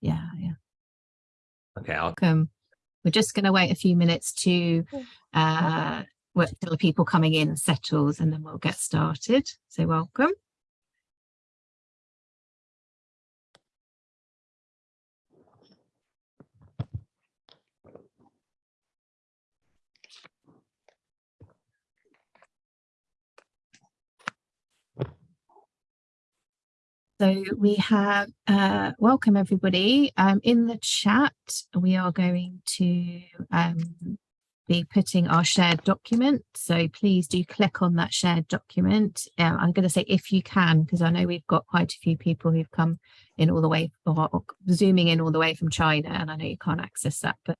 Yeah, yeah. Okay, I'll Welcome. We're just going to wait a few minutes to uh, wait till the people coming in settles and then we'll get started. So welcome. So we have, uh, welcome everybody. Um, in the chat, we are going to um, be putting our shared document. So please do click on that shared document. I'm going to say if you can, because I know we've got quite a few people who've come in all the way or, or zooming in all the way from China, and I know you can't access that, but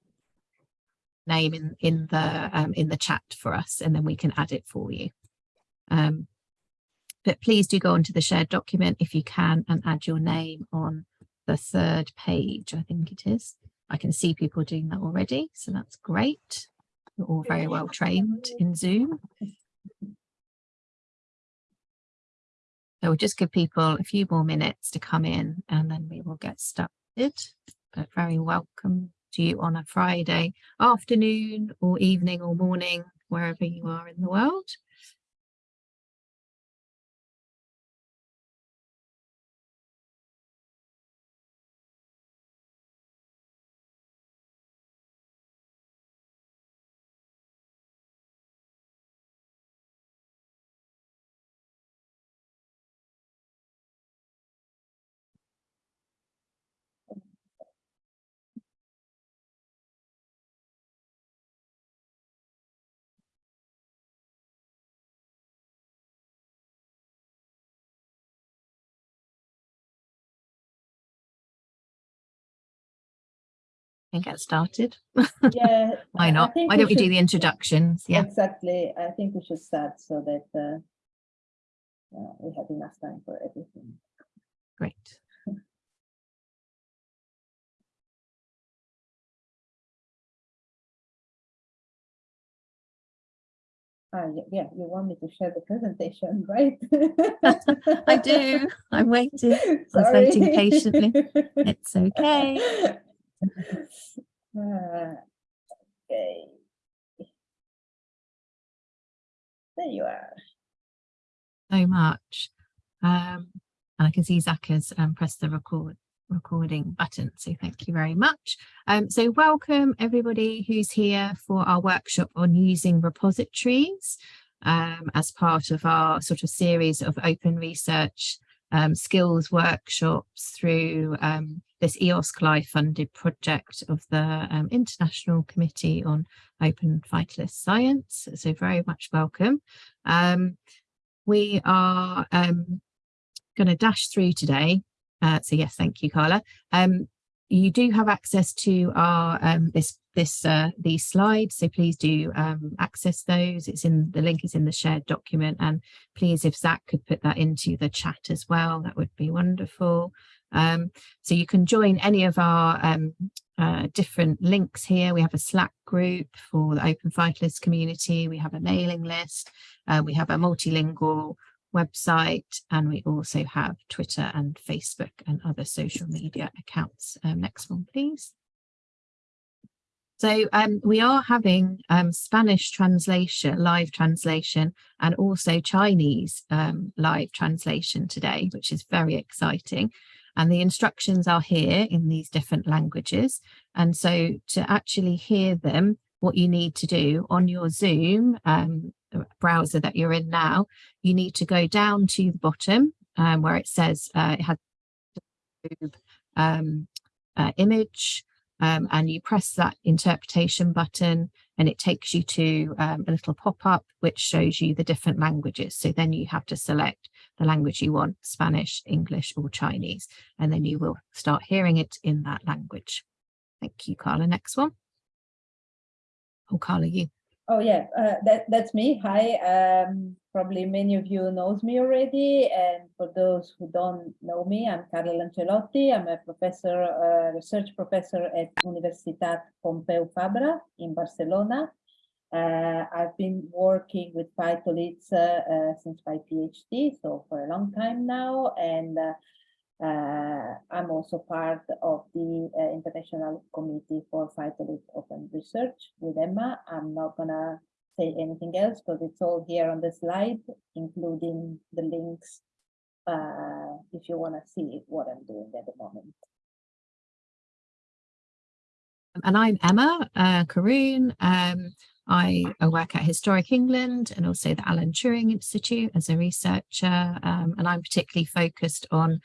name in in the um, in the chat for us, and then we can add it for you. Um, but please do go onto the shared document if you can and add your name on the third page, I think it is. I can see people doing that already, so that's great. You're all very well trained in Zoom. So we'll just give people a few more minutes to come in and then we will get started. But very welcome to you on a Friday afternoon or evening or morning, wherever you are in the world. And get started. Yeah. Why not? Why don't we do the introductions? Yeah, Exactly. I think we should start so that uh, uh, we have enough time for everything. great. Ah, yeah, yeah, you want me to share the presentation, right? I do. I'm waiting. Sorry. waiting patiently. It's okay. Okay. There you are. So much. Um, and I can see Zach has um, pressed the record recording button. So thank you very much. Um, so welcome everybody who's here for our workshop on using repositories um, as part of our sort of series of open research um, skills workshops through um, this EOS CLI funded project of the um, International Committee on Open Phytolith Science. So very much welcome. Um, we are um, going to dash through today. Uh, so yes, thank you, Carla. You do have access to our this this uh, these slides, so please do um, access those. It's in the link is in the shared document, and please, if Zach could put that into the chat as well, that would be wonderful. Um, so you can join any of our um, uh, different links here. We have a Slack group for the Open Phytolith community. We have a mailing list. Uh, we have a multilingual website and we also have Twitter and Facebook and other social media accounts. Um, next one, please. So um, we are having um, Spanish translation, live translation, and also Chinese um, live translation today, which is very exciting. And the instructions are here in these different languages. And so to actually hear them, what you need to do on your Zoom um, browser that you're in now, you need to go down to the bottom um, where it says uh, it has um, uh, image um, and you press that interpretation button and it takes you to um, a little pop-up which shows you the different languages. So then you have to select the language you want, Spanish, English or Chinese, and then you will start hearing it in that language. Thank you, Carla. Next one. Oh, Carla, you. Oh yeah, uh, that that's me. Hi. Um, probably many of you knows me already, and for those who don't know me, I'm Carla Lancelotti. I'm a professor, research professor at Universitat Pompeu Fabra in Barcelona. Uh, I've been working with phytoliths uh, uh, since my PhD, so for a long time now, and uh, Uh, I'm also part of the uh, International Committee for Phytolith Open Research with Emma. I'm not gonna say anything else because it's all here on the slide, including the links uh, if you want to see what I'm doing at the moment. And I'm Emma uh, Karoune. Um, I, I work at Historic England and also the Alan Turing Institute as a researcher. Um, and I'm particularly focused on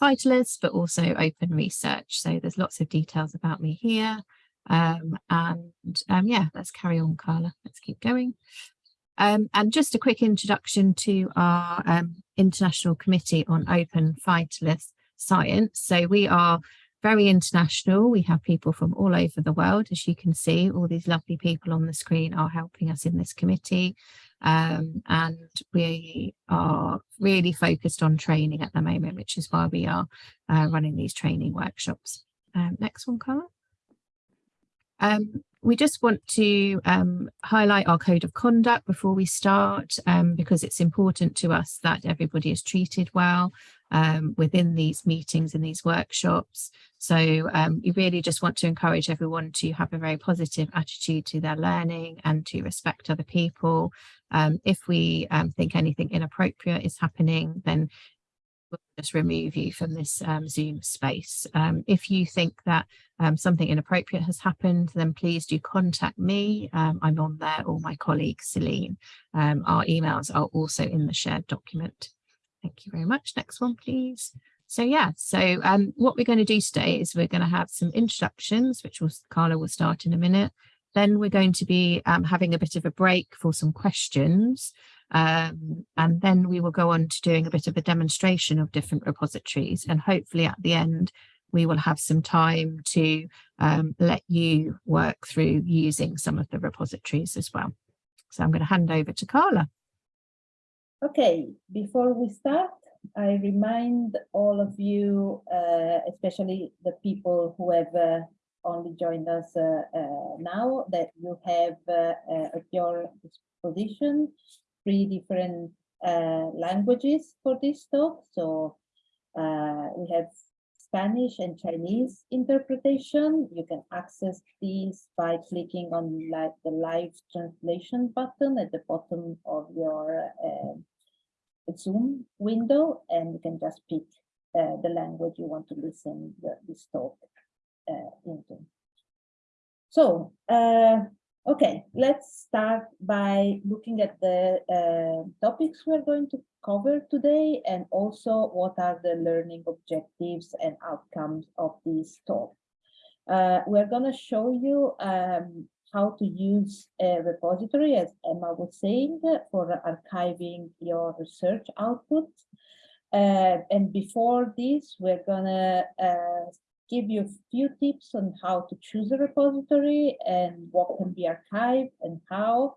phytoliths, but also open research. So there's lots of details about me here. Um, and um, yeah, let's carry on, Carla. Let's keep going. Um, and just a quick introduction to our um, International Committee on Open Phytolith Science. So we are very international. We have people from all over the world, as you can see, all these lovely people on the screen are helping us in this committee. Um, and we are really focused on training at the moment, which is why we are uh, running these training workshops. Um, next one, Carla. Um, we just want to um, highlight our code of conduct before we start um, because it's important to us that everybody is treated well um, within these meetings and these workshops. So um, we really just want to encourage everyone to have a very positive attitude to their learning and to respect other people. Um, if we think anything inappropriate is happening, then we'll just remove you from this um, Zoom space. Um, if you think that um, something inappropriate has happened, then please do contact me. Um, I'm on there or my colleague Celine. Um, our emails are also in the shared document. Thank you very much. Next one, please. So yeah, so um, what we're going to do today is we're going to have some introductions, which will, Carla will start in a minute. Then we're going to be having a bit of a break for some questions. Um, and then we will go on to doing a bit of a demonstration of different repositories and hopefully at the end we will have some time to um, let you work through using some of the repositories as well. So I'm going to hand over to Carla. Okay, before we start, I remind all of you, uh, especially the people who have uh, only joined us uh, uh now, that you have uh, at your disposition three different languages for this talk. So we have Spanish and Chinese interpretation. You can access these by clicking on like the live translation button at the bottom of your uh, Zoom window, and you can just pick uh, the language you want to listen the, this talk into. So uh, Okay, let's start by looking at the uh, topics we're going to cover today and also what are the learning objectives and outcomes of this talk. Uh, we're going to show you um, how to use a repository, as Emma was saying, for archiving your research output. Uh, and before this, we're going to uh, give you a few tips on how to choose a repository and what can be archived and how.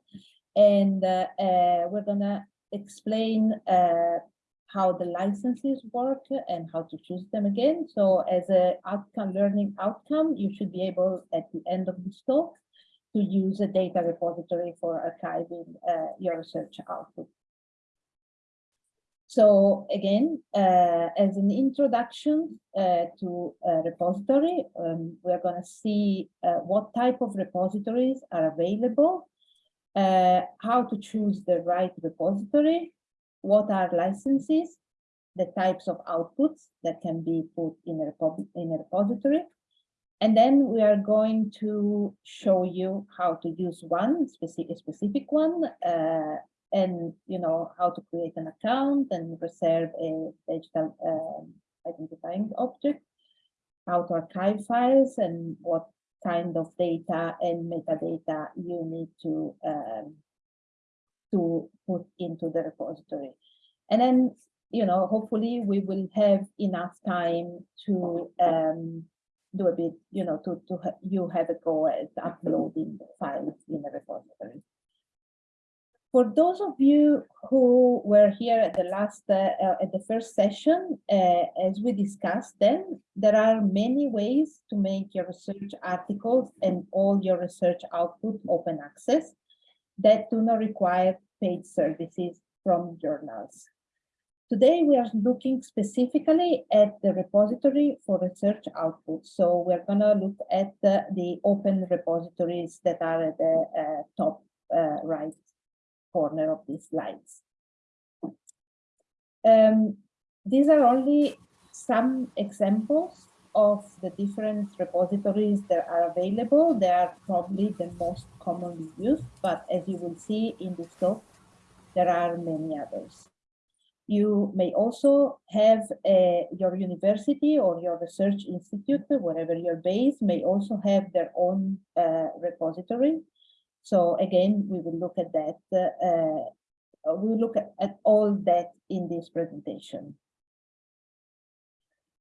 And uh, uh, we're gonna explain uh, how the licenses work and how to choose them again. So as a outcome learning outcome, you should be able at the end of this talk to use a data repository for archiving uh, your research output. So again, uh, as an introduction uh, to a repository, um, we're going to see uh, what type of repositories are available, uh, how to choose the right repository, what are licenses, the types of outputs that can be put in a, in a repository, and then we are going to show you how to use one specific, specific one uh, and you know how to create an account and reserve a digital uh, identifying object, how to archive files and what kind of data and metadata you need to um, to put into the repository. And then, you know, hopefully we will have enough time to um, do a bit, you know, to, to ha you have a go at uploading files in the repository. For those of you who were here at the last, uh, uh, at the first session, uh, as we discussed then, there are many ways to make your research articles and all your research output open access that do not require paid services from journals. Today, we are looking specifically at the repository for research output. So we're going to look at the, the open repositories that are at the uh, top uh, right corner of these slides. Um, these are only some examples of the different repositories that are available. They are probably the most commonly used, but as you will see in this talk, there are many others. You may also have uh, your university or your research institute, wherever you're based, may also have their own uh, repository. So again, we will look at that. Uh, we will look at, at all that in this presentation.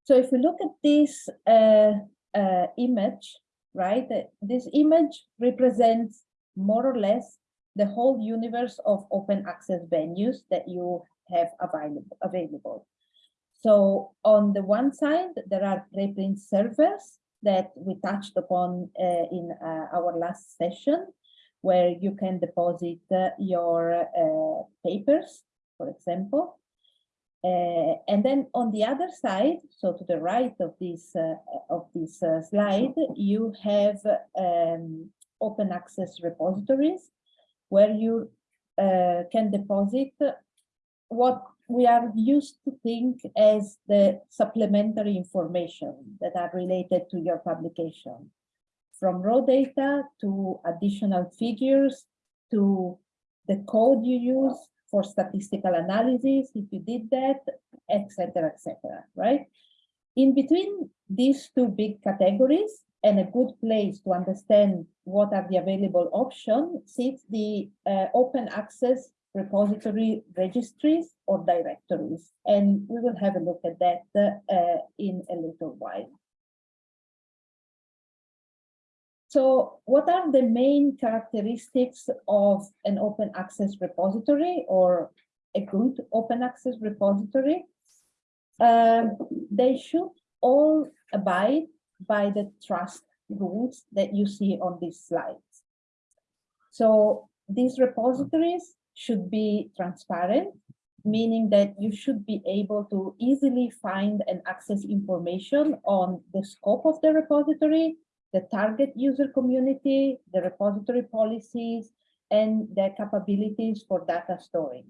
So if we look at this uh, uh, image, right, uh, this image represents more or less the whole universe of open access venues that you have available. available. So on the one side, there are preprint servers that we touched upon uh, in uh, our last session, where you can deposit uh, your uh, papers, for example. Uh, and then on the other side, so to the right of this uh, of this slide, you have um, open access repositories where you can deposit what we are used to think as the supplementary information that are related to your publication. From raw data to additional figures to the code you use for statistical analysis, if you did that, etc., etc. right? In between these two big categories, and a good place to understand what are the available options sits the uh, open access repository registries or directories. And we will have a look at that uh, in a little while. So what are the main characteristics of an open access repository or a good open access repository? Um, they should all abide by the trust rules that you see on these slides. So these repositories should be transparent, meaning that you should be able to easily find and access information on the scope of the repository, the target user community, the repository policies, and their capabilities for data storing.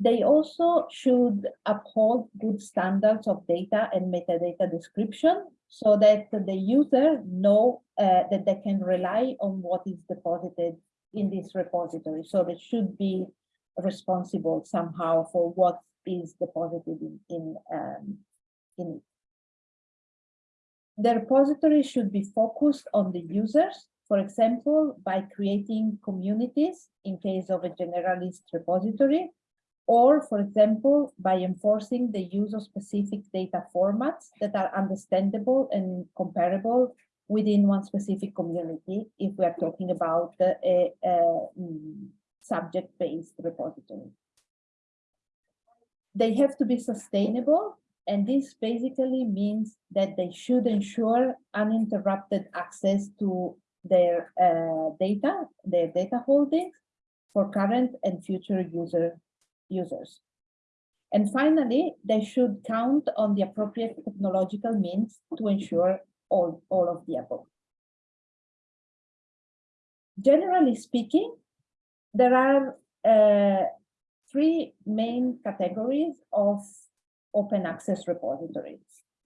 They also should uphold good standards of data and metadata description so that the user know uh, that they can rely on what is deposited in this repository. So they should be responsible somehow for what is deposited in, in, um, in. The repository should be focused on the users, for example, by creating communities in case of a generalist repository, or, for example, by enforcing the use of specific data formats that are understandable and comparable within one specific community if we are talking about a, a, mm, subject-based repository. They have to be sustainable, and this basically means that they should ensure uninterrupted access to their uh, data, their data holdings for current and future user users. And finally, they should count on the appropriate technological means to ensure all, all of the above. Generally speaking, there are uh, three main categories of open access repositories.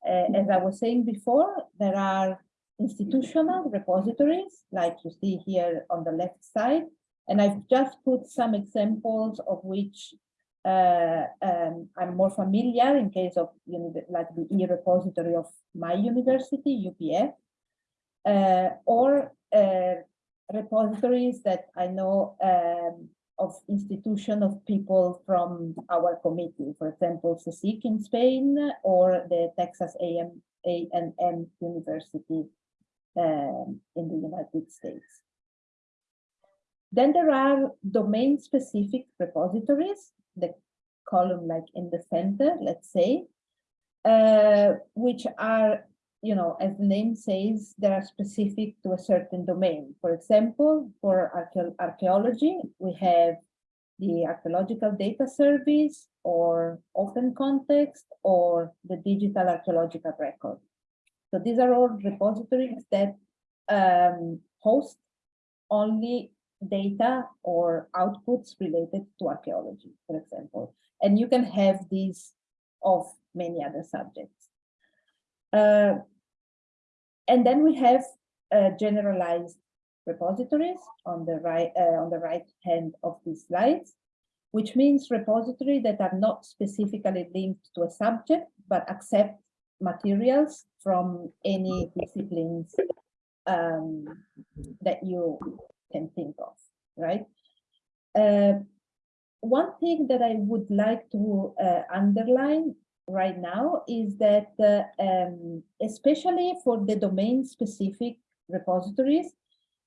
Uh, as I was saying before, there are institutional repositories, like you see here on the left side, and I've just put some examples of which uh, um, I'm more familiar in case of like the e-repository of my university, UPF, uh, or uh, repositories that I know um, of institution of people from our committee, for example, CSIC in Spain or the Texas A&M, University um, in the United States. Then there are domain-specific repositories the column like in the center, let's say, uh, which are, you know, as the name says, they are specific to a certain domain. For example, for archaeology, we have the archaeological data service or open context or the digital archaeological record. So these are all repositories that um, host only data or outputs related to archaeology, for example. And you can have these of many other subjects. Uh, and then we have uh, generalized repositories on the right uh, on the right hand of these slides, which means repository that are not specifically linked to a subject, but accept materials from any disciplines um, that you can think of, right? Uh, one thing that I would like to uh, underline right now is that, uh, um, especially for the domain-specific repositories,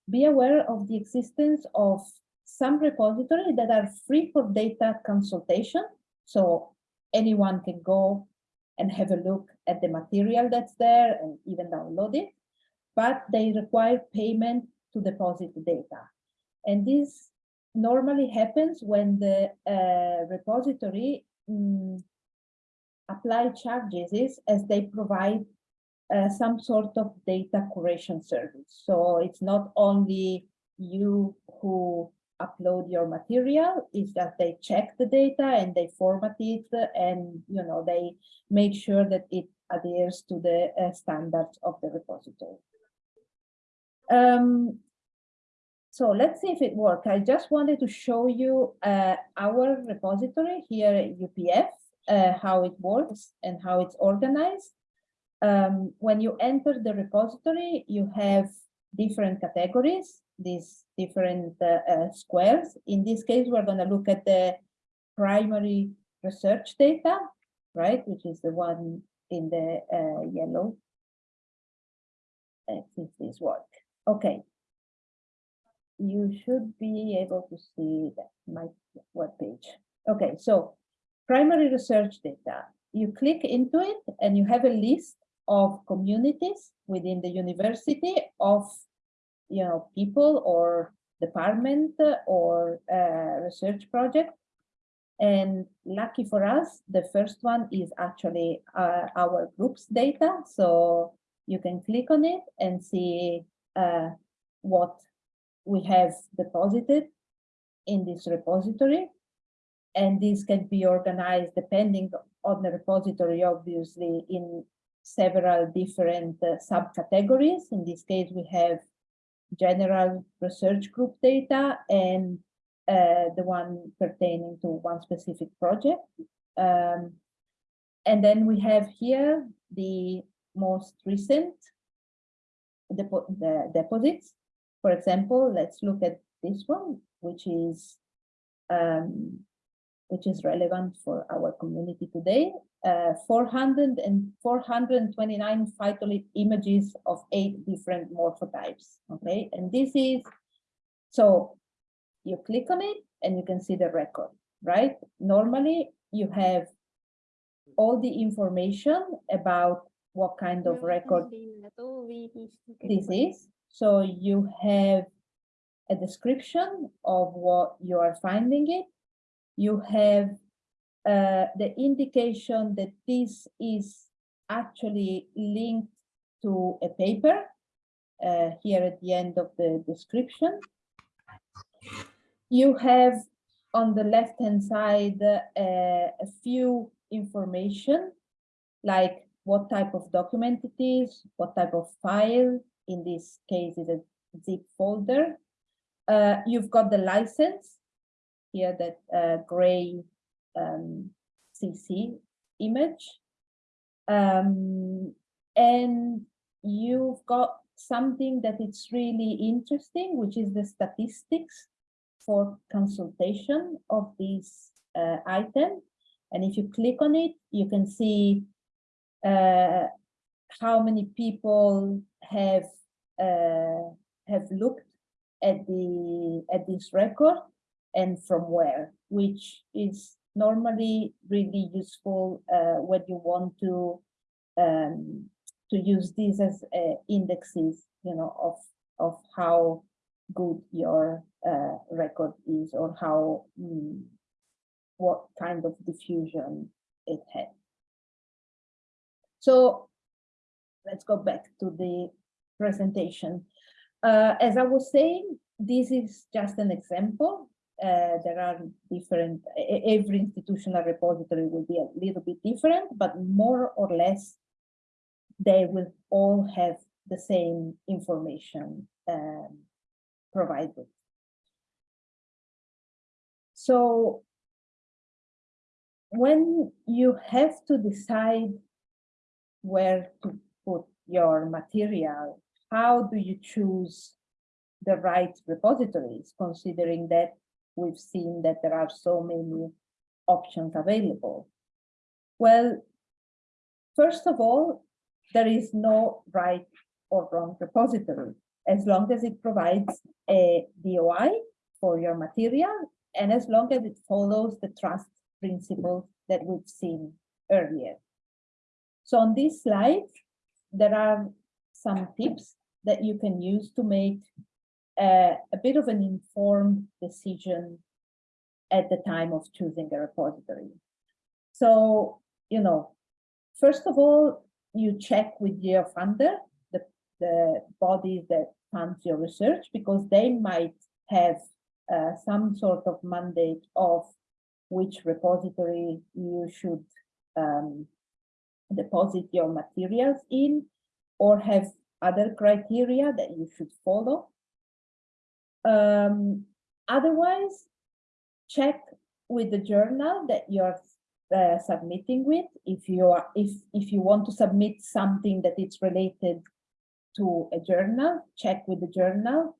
be aware of the existence of some repositories that are free for data consultation. So anyone can go and have a look at the material that's there and even download it, but they require payment to deposit the data. And this normally happens when the uh, repository um, apply charges is as they provide uh, some sort of data curation service. So it's not only you who upload your material, it's that they check the data and they format it and you know they make sure that it adheres to the uh, standards of the repository. Um, so let's see if it works. I just wanted to show you uh, our repository here at UPF, uh, how it works and how it's organized. Um, when you enter the repository, you have different categories, these different uh, uh squares. In this case, we're going to look at the primary research data, right, which is the one in the uh, yellow. See if this work. Okay, you should be able to see that my web page. Okay, so primary research data. You click into it and you have a list of communities within the university of you know people or department or uh, research project. And lucky for us, the first one is actually uh, our group's data. So you can click on it and see uh, what we have deposited in this repository. And this can be organized depending on the repository, obviously, in several different uh, subcategories. In this case, we have general research group data and uh, the one pertaining to one specific project. Um, and then we have here the most recent depo the deposits for example, let's look at this one, which is um, which is relevant for our community today. Uh, 400 and 429 phytolith images of eight different morphotypes. Okay, and this is so you click on it and you can see the record, right? Normally you have all the information about what kind of record this is so you have a description of what you are finding it. You have uh, the indication that this is actually linked to a paper uh, here at the end of the description. You have on the left hand side uh, a few information like what type of document it is, what type of file, in this case is a zip folder. Uh, you've got the license here, that uh, gray um, CC image. Um, and you've got something that it's really interesting, which is the statistics for consultation of this uh, item. And if you click on it, you can see uh, how many people have uh, have looked at the at this record and from where, which is normally really useful uh, when you want to um, to use these as uh, indexes, you know, of of how good your uh, record is or how mm, what kind of diffusion it had. So let's go back to the presentation. Uh, as I was saying, this is just an example. Uh, there are different, every institutional repository will be a little bit different, but more or less, they will all have the same information um, provided. So when you have to decide where to put your material, how do you choose the right repositories, considering that we've seen that there are so many options available? Well, first of all, there is no right or wrong repository, as long as it provides a DOI for your material, and as long as it follows the trust principles that we've seen earlier. So on this slide, there are some tips that you can use to make uh, a bit of an informed decision at the time of choosing a repository. So, you know, first of all, you check with your funder, the, the body that funds your research, because they might have uh, some sort of mandate of which repository you should um, deposit your materials in or have other criteria that you should follow. Um, otherwise, check with the journal that you're uh, submitting with. If you are, if if you want to submit something that is related to a journal, check with the journal.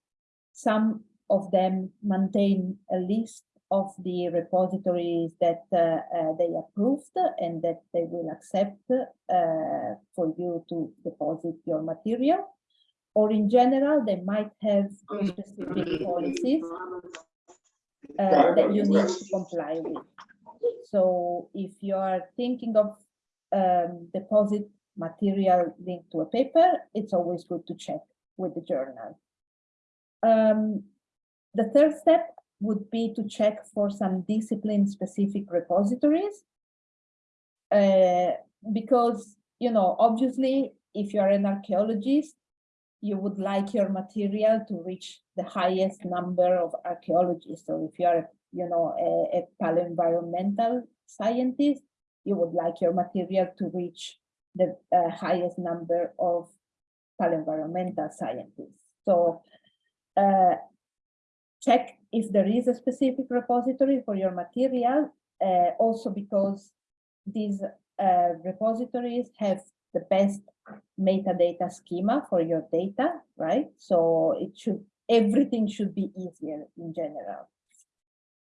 Some of them maintain a list of the repositories that uh, uh, they approved and that they will accept uh, for you to deposit your material. Or in general, they might have specific policies uh, that you need to comply with. So if you are thinking of um, deposit material linked to a paper, it's always good to check with the journal. Um, the third step would be to check for some discipline specific repositories. Uh, because, you know, obviously, if you're an archaeologist, you would like your material to reach the highest number of archaeologists. So if you are, you know, a, a paleoenvironmental scientist, you would like your material to reach the uh, highest number of paleoenvironmental scientists. So uh, check if there is a specific repository for your material, uh, also because these uh, repositories have the best metadata schema for your data, right? So it should, everything should be easier in general.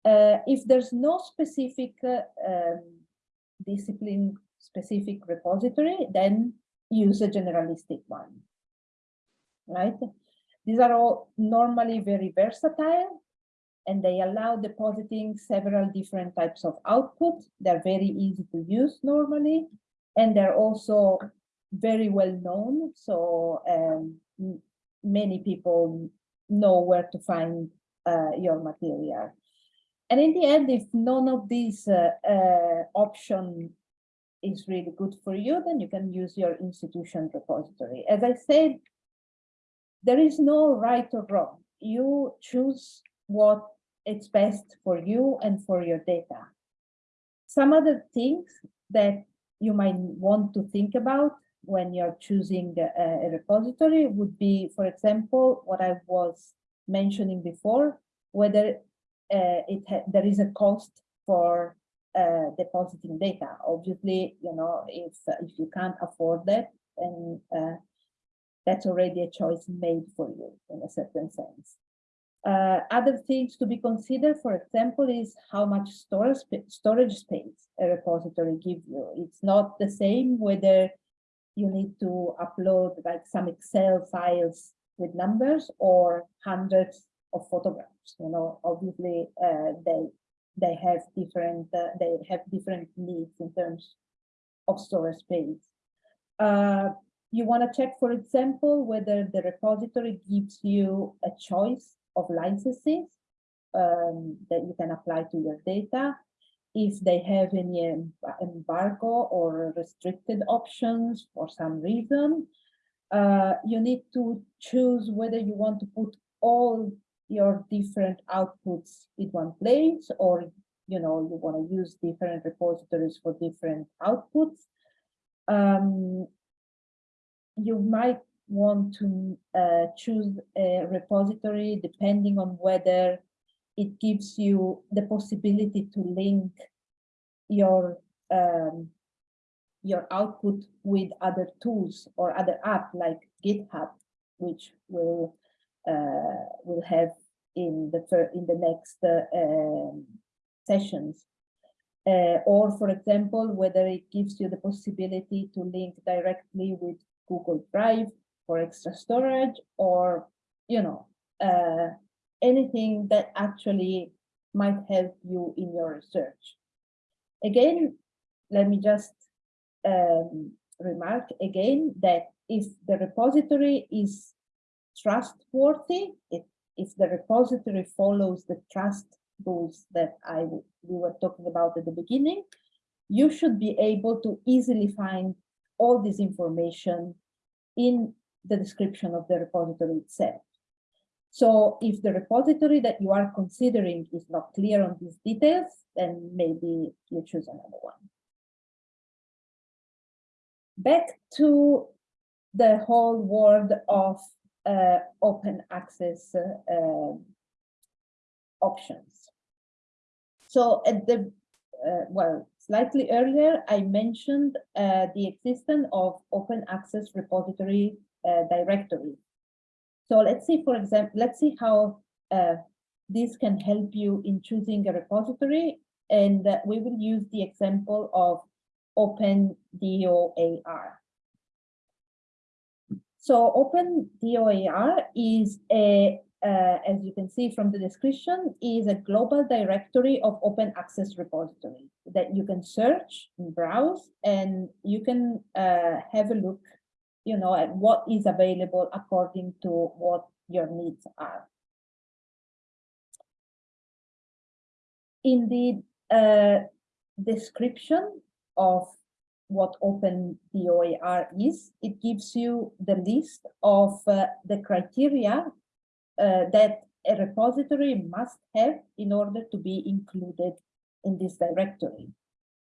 Uh, if there's no specific uh, um, discipline specific repository, then use a generalistic one, right? These are all normally very versatile and they allow depositing several different types of output. They're very easy to use normally, and they're also very well known. So um, many people know where to find uh, your material. And in the end, if none of these uh, uh, option is really good for you, then you can use your institution repository. As I said, there is no right or wrong. You choose what it's best for you and for your data. Some other things that you might want to think about when you're choosing a, a repository would be, for example, what I was mentioning before, whether uh, it there is a cost for uh, depositing data. Obviously, you know, if if you can't afford that, then uh, that's already a choice made for you in a certain sense. Uh, other things to be considered, for example, is how much storage, storage space a repository gives you. It's not the same whether you need to upload like some Excel files with numbers or hundreds of photographs. You know, obviously uh, they they have different uh, they have different needs in terms of storage space. Uh, you want to check, for example, whether the repository gives you a choice of licenses um, that you can apply to your data. If they have any embargo or restricted options for some reason, uh, you need to choose whether you want to put all your different outputs in one place or you know you want to use different repositories for different outputs um, you might want to uh, choose a repository depending on whether it gives you the possibility to link your um, your output with other tools or other app like GitHub, which will uh, will have in the in the next uh, um, sessions. Uh, or for example, whether it gives you the possibility to link directly with Google Drive for extra storage or, you know, uh, anything that actually might help you in your research. Again, let me just um, remark again that if the repository is trustworthy, if, if the repository follows the trust rules that I we were talking about at the beginning, you should be able to easily find all this information in the description of the repository itself. So if the repository that you are considering is not clear on these details, then maybe you choose another one. Back to the whole world of uh, open access uh, options. So at the, uh, well, slightly earlier, I mentioned uh, the existence of open access repository uh, directory. So let's see, for example, let's see how uh, this can help you in choosing a repository. And uh, we will use the example of OpenDOAR. So OpenDOAR is a, uh, as you can see from the description, is a global directory of open access repository that you can search and browse and you can uh, have a look, you know, at what is available according to what your needs are. In the uh, description of what Open DOAR is, it gives you the list of uh, the criteria uh, that a repository must have in order to be included in this directory.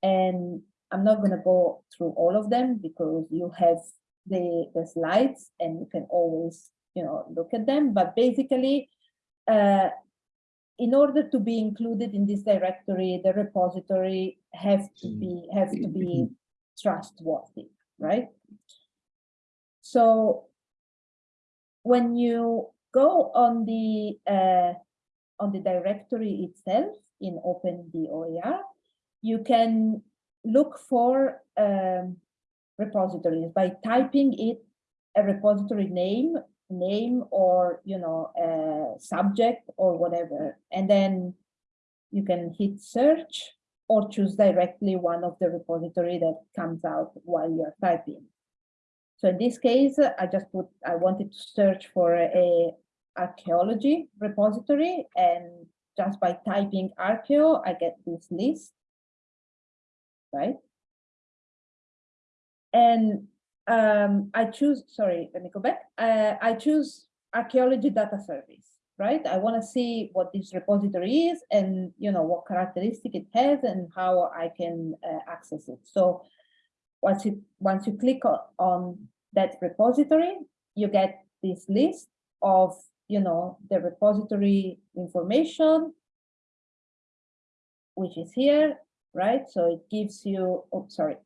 And I'm not going to go through all of them because you have the, the slides and you can always, you know, look at them. But basically, uh, in order to be included in this directory, the repository have to be have to be trustworthy, right? So when you go on the uh, on the directory itself in Open OpenDOAR, you can look for um, repositories by typing it a repository name, name or you know a subject or whatever, and then you can hit search or choose directly one of the repository that comes out while you're typing. So in this case, I just put, I wanted to search for a archaeology repository and just by typing archeo, I get this list, right? And um, I choose, sorry, let me go back. Uh, I choose archaeology data service right? I want to see what this repository is and you know what characteristic it has and how I can uh, access it. So once you once you click on, on that repository, you get this list of you know the repository information, which is here, right? So it gives you, oh, sorry,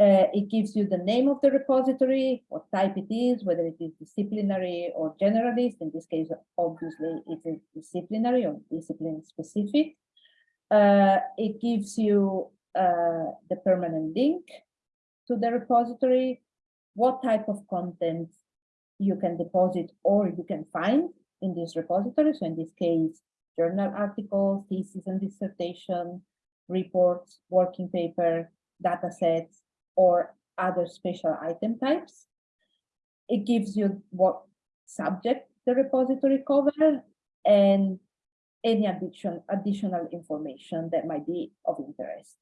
uh, it gives you the name of the repository, what type it is, whether it is disciplinary or generalist. In this case, obviously, it is disciplinary or discipline specific. Uh, it gives you uh, the permanent link to the repository, what type of content you can deposit or you can find in this repository. So in this case, journal articles, thesis and dissertation, reports, working paper, data sets, or other special item types. It gives you what subject the repository cover and any addition, additional information that might be of interest.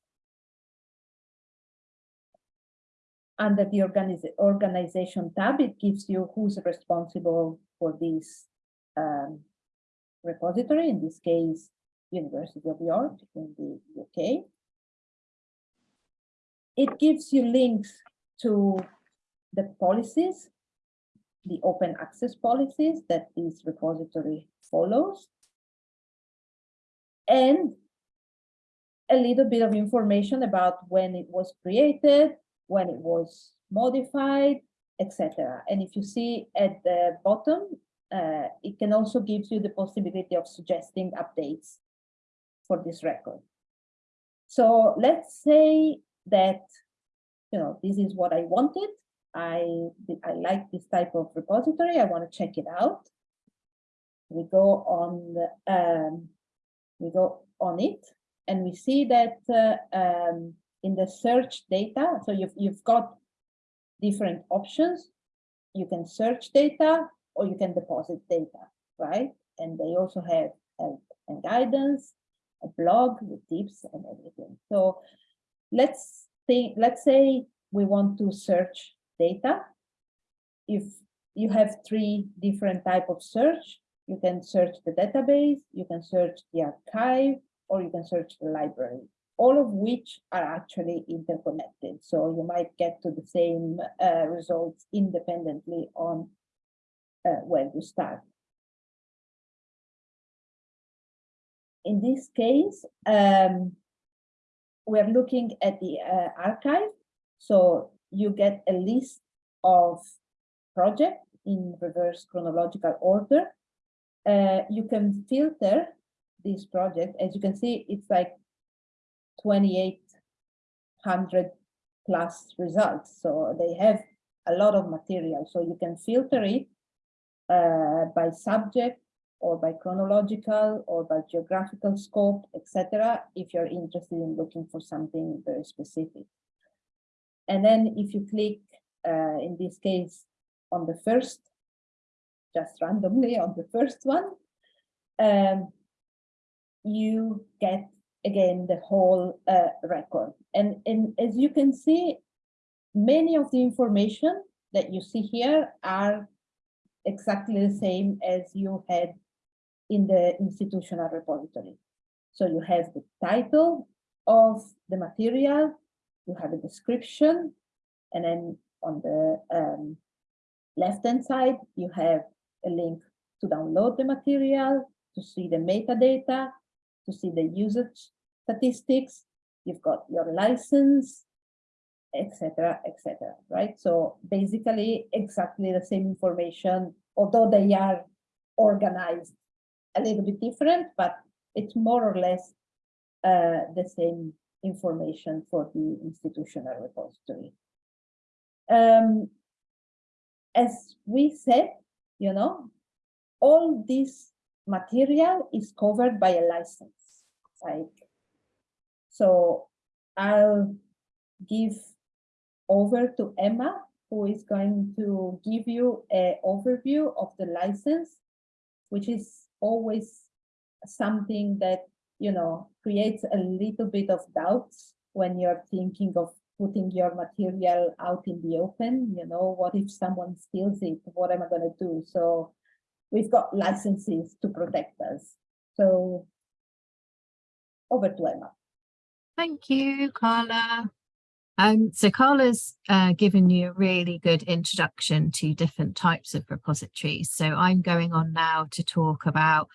Under the organiz organization tab, it gives you who's responsible for this um, repository, in this case, University of York in the UK. It gives you links to the policies, the open access policies that this repository follows. And a little bit of information about when it was created, when it was modified, etc. And if you see at the bottom, uh, it can also give you the possibility of suggesting updates for this record. So let's say that, you know, this is what I wanted. I, I like this type of repository. I want to check it out. We go on, the, um, we go on it and we see that uh, um, in the search data, so you've, you've got different options. You can search data or you can deposit data, right? And they also have help and guidance, a blog with tips and everything. So let's think, let's say we want to search data. If you have three different type of search, you can search the database, you can search the archive, or you can search the library, all of which are actually interconnected. So you might get to the same uh, results independently on uh, where you start. In this case, um, we're looking at the uh, archive. So you get a list of projects in reverse chronological order. Uh, you can filter this project. As you can see, it's like 2,800 plus results. So they have a lot of material. So you can filter it uh, by subject or by chronological or by geographical scope, etc. if you're interested in looking for something very specific. And then if you click, uh, in this case, on the first, just randomly on the first one, um, you get again the whole uh, record. And, and as you can see, many of the information that you see here are exactly the same as you had in the institutional repository. So you have the title of the material, you have a description, and then on the um, left-hand side, you have a link to download the material, to see the metadata, to see the usage statistics, you've got your license, etc., etc. right? So basically exactly the same information, although they are organized a little bit different, but it's more or less uh, the same information for the institutional repository. Um, as we said, you know, all this material is covered by a license. Like, so I'll give over to Emma, who is going to give you an overview of the license, which is always something that, you know, creates a little bit of doubts when you're thinking of putting your material out in the open, you know, what if someone steals it? What am I going to do? So we've got licenses to protect us. So over to Emma. Thank you, Carla. Um, so Carla's uh, given you a really good introduction to different types of repositories. So I'm going on now to talk about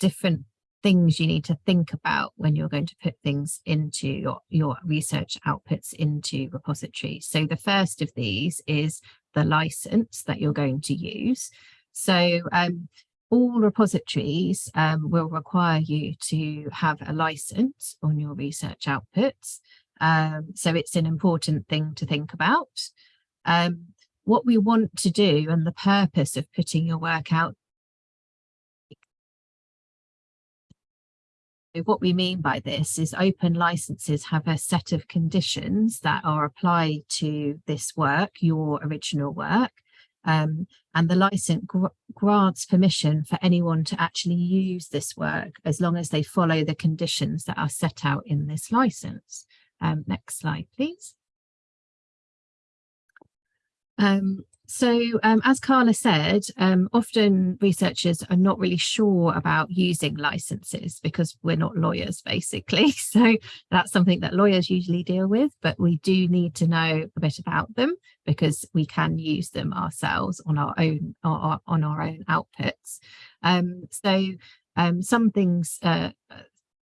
different things you need to think about when you're going to put things into your, your research outputs into repositories. So the first of these is the license that you're going to use. So um, all repositories um, will require you to have a license on your research outputs. Um, so it's an important thing to think about. Um, what we want to do and the purpose of putting your work out. What we mean by this is open licenses have a set of conditions that are applied to this work, your original work, Um, and the license gr grants permission for anyone to actually use this work as long as they follow the conditions that are set out in this license. Um, next slide, please. Um, so um, as Carla said, um, often researchers are not really sure about using licenses because we're not lawyers, basically. So that's something that lawyers usually deal with, but we do need to know a bit about them because we can use them ourselves on our own on our own outputs. Um, so um, some things uh,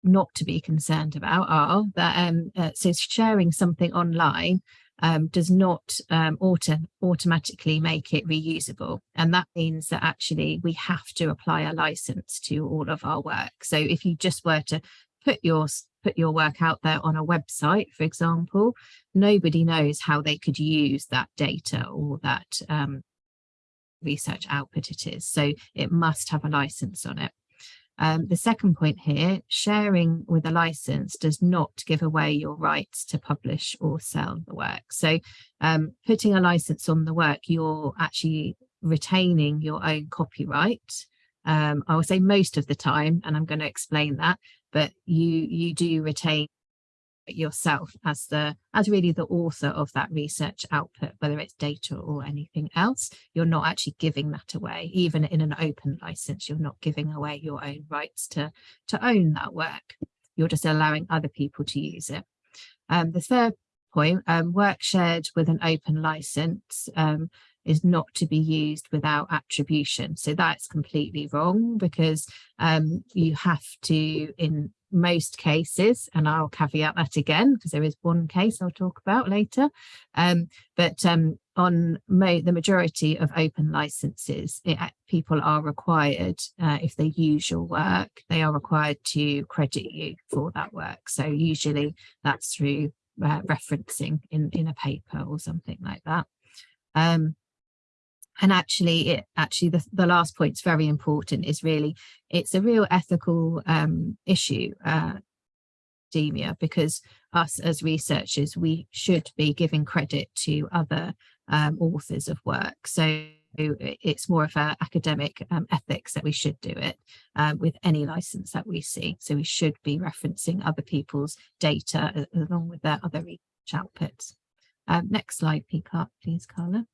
not to be concerned about are that um, uh, so sharing something online um, does not um, auto automatically make it reusable. And that means that actually we have to apply a license to all of our work. So if you just were to put your put your work out there on a website, for example, nobody knows how they could use that data or that um, research output it is. So it must have a license on it. Um, the second point here, sharing with a license does not give away your rights to publish or sell the work. So um, putting a license on the work, you're actually retaining your own copyright. Um, I will say most of the time, and I'm going to explain that, but you, you do retain yourself as the as really the author of that research output whether it's data or anything else you're not actually giving that away. Even in an open license you're not giving away your own rights to to own that work. You're just allowing other people to use it. Um, the third point um, work shared with an open license um, is not to be used without attribution. So that's completely wrong because um, you have to in most cases, and I'll caveat that again because there is one case I'll talk about later, um, but um, on the majority of open licenses, it, people are required, uh, if they use your work, they are required to credit you for that work. So usually that's through uh, referencing in, in a paper or something like that. Um, and actually it actually the, the last point is very important is really it's a real ethical um, issue uh, because us as researchers we should be giving credit to other um, authors of work. So it's more of a academic um, ethics that we should do it um, with any license that we see. So we should be referencing other people's data along with their other research outputs. Um, next slide please Carla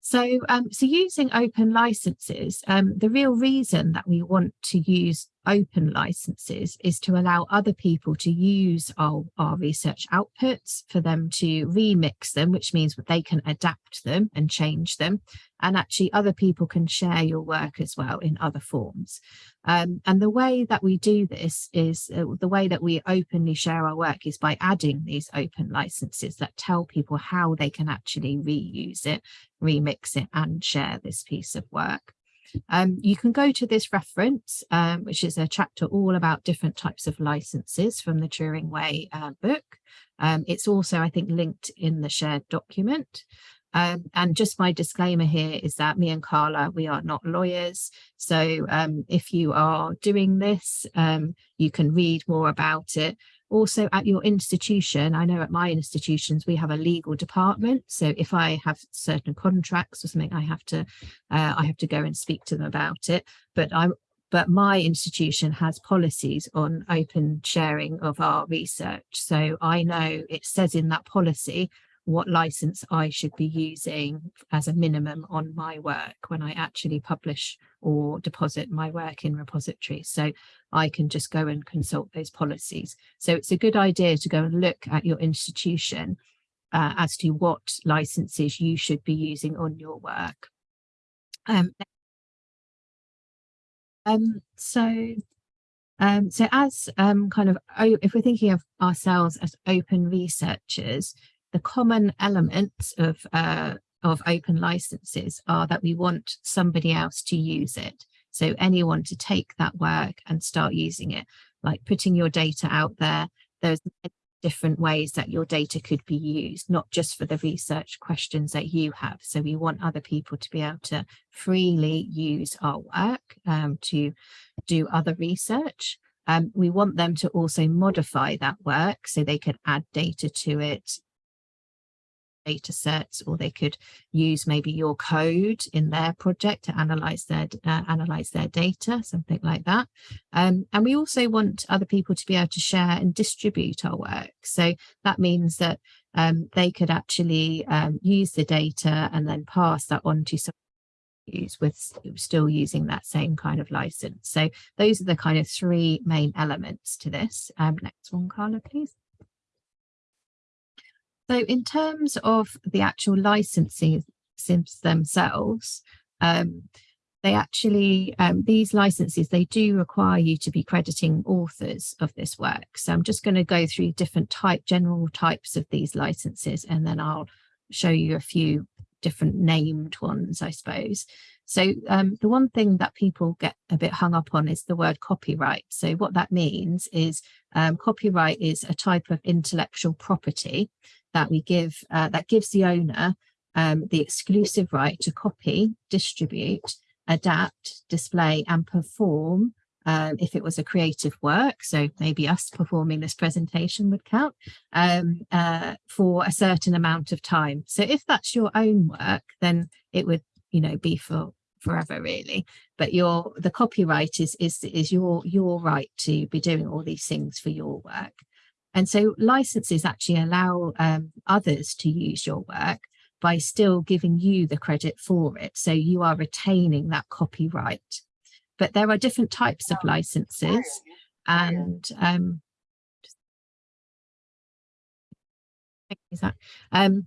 so, um, so using open licenses, um, the real reason that we want to use open licenses is to allow other people to use our, our research outputs for them to remix them, which means that they can adapt them and change them. And actually other people can share your work as well in other forms. Um, and the way that we do this is uh, the way that we openly share our work is by adding these open licenses that tell people how they can actually reuse it, remix it and share this piece of work. Um, you can go to this reference, um, which is a chapter all about different types of licenses from the Turing Way uh, book. Um, it's also, I think, linked in the shared document. Um, and just my disclaimer here is that me and Carla, we are not lawyers. So um, if you are doing this, um, you can read more about it also at your institution, I know at my institutions, we have a legal department. So if I have certain contracts or something, I have to, uh, I have to go and speak to them about it. But I'm, but my institution has policies on open sharing of our research. So I know it says in that policy what license I should be using as a minimum on my work when I actually publish or deposit my work in repositories. So I can just go and consult those policies. So it's a good idea to go and look at your institution uh, as to what licenses you should be using on your work. Um, um, so um, so as um, kind of, if we're thinking of ourselves as open researchers, the common elements of uh, of open licenses are that we want somebody else to use it. So anyone to take that work and start using it, like putting your data out there. There's different ways that your data could be used, not just for the research questions that you have. So we want other people to be able to freely use our work um, to do other research. Um, we want them to also modify that work so they can add data to it, data sets or they could use maybe your code in their project to analyze their uh, analyze their data something like that. Um, and we also want other people to be able to share and distribute our work. So that means that um, they could actually um, use the data and then pass that on to some use with still using that same kind of license. So those are the kind of three main elements to this. Um, next one Carla please so in terms of the actual licenses themselves, um, they actually, um, these licenses, they do require you to be crediting authors of this work. So I'm just going to go through different type, general types of these licenses, and then I'll show you a few different named ones, I suppose. So um, the one thing that people get a bit hung up on is the word copyright. So what that means is um, copyright is a type of intellectual property that we give uh, that gives the owner um, the exclusive right to copy, distribute, adapt, display and perform um, if it was a creative work, so maybe us performing this presentation would count, um, uh, for a certain amount of time. So if that's your own work, then it would, you know, be for forever really. But your the copyright is is is your your right to be doing all these things for your work. And so licenses actually allow um, others to use your work by still giving you the credit for it. So you are retaining that copyright. But there are different types of licenses and um, um,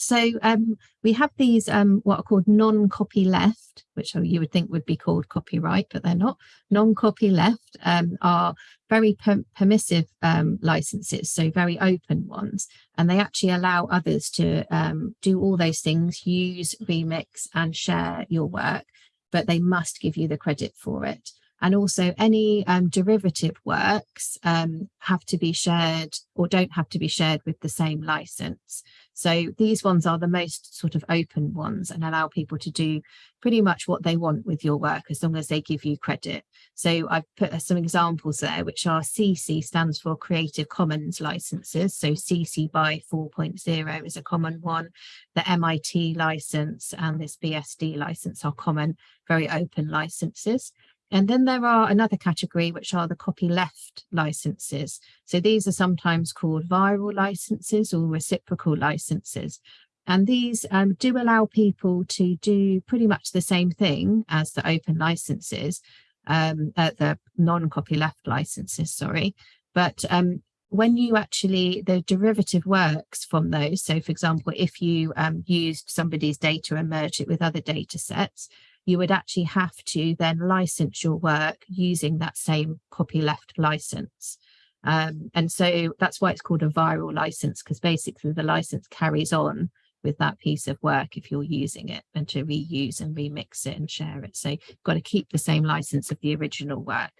so um, we have these um, what are called non-copy left, which you would think would be called copyright, but they're not. Non-copy left um, are very per permissive um, licenses, so very open ones, and they actually allow others to um, do all those things, use, remix and share your work, but they must give you the credit for it. And also any um, derivative works have to be shared or don't have to be shared with the same license. So these ones are the most sort of open ones and allow people to do pretty much what they want with your work as long as they give you credit. So I've put some examples there, which are CC stands for Creative Commons licenses. So CC by 4.0 is a common one. The MIT license and this BSD license are common, very open licenses. And then there are another category, which are the copyleft licenses. So these are sometimes called viral licenses or reciprocal licenses. And these um, do allow people to do pretty much the same thing as the open licenses, um, uh, the non-copyleft licenses, sorry. But um, when you actually, the derivative works from those, so for example, if you um, used somebody's data and merged it with other data sets, you would actually have to then license your work using that same copyleft license. Um, and so that's why it's called a viral license, because basically the license carries on with that piece of work if you're using it and to reuse and remix it and share it. So you've got to keep the same license of the original work.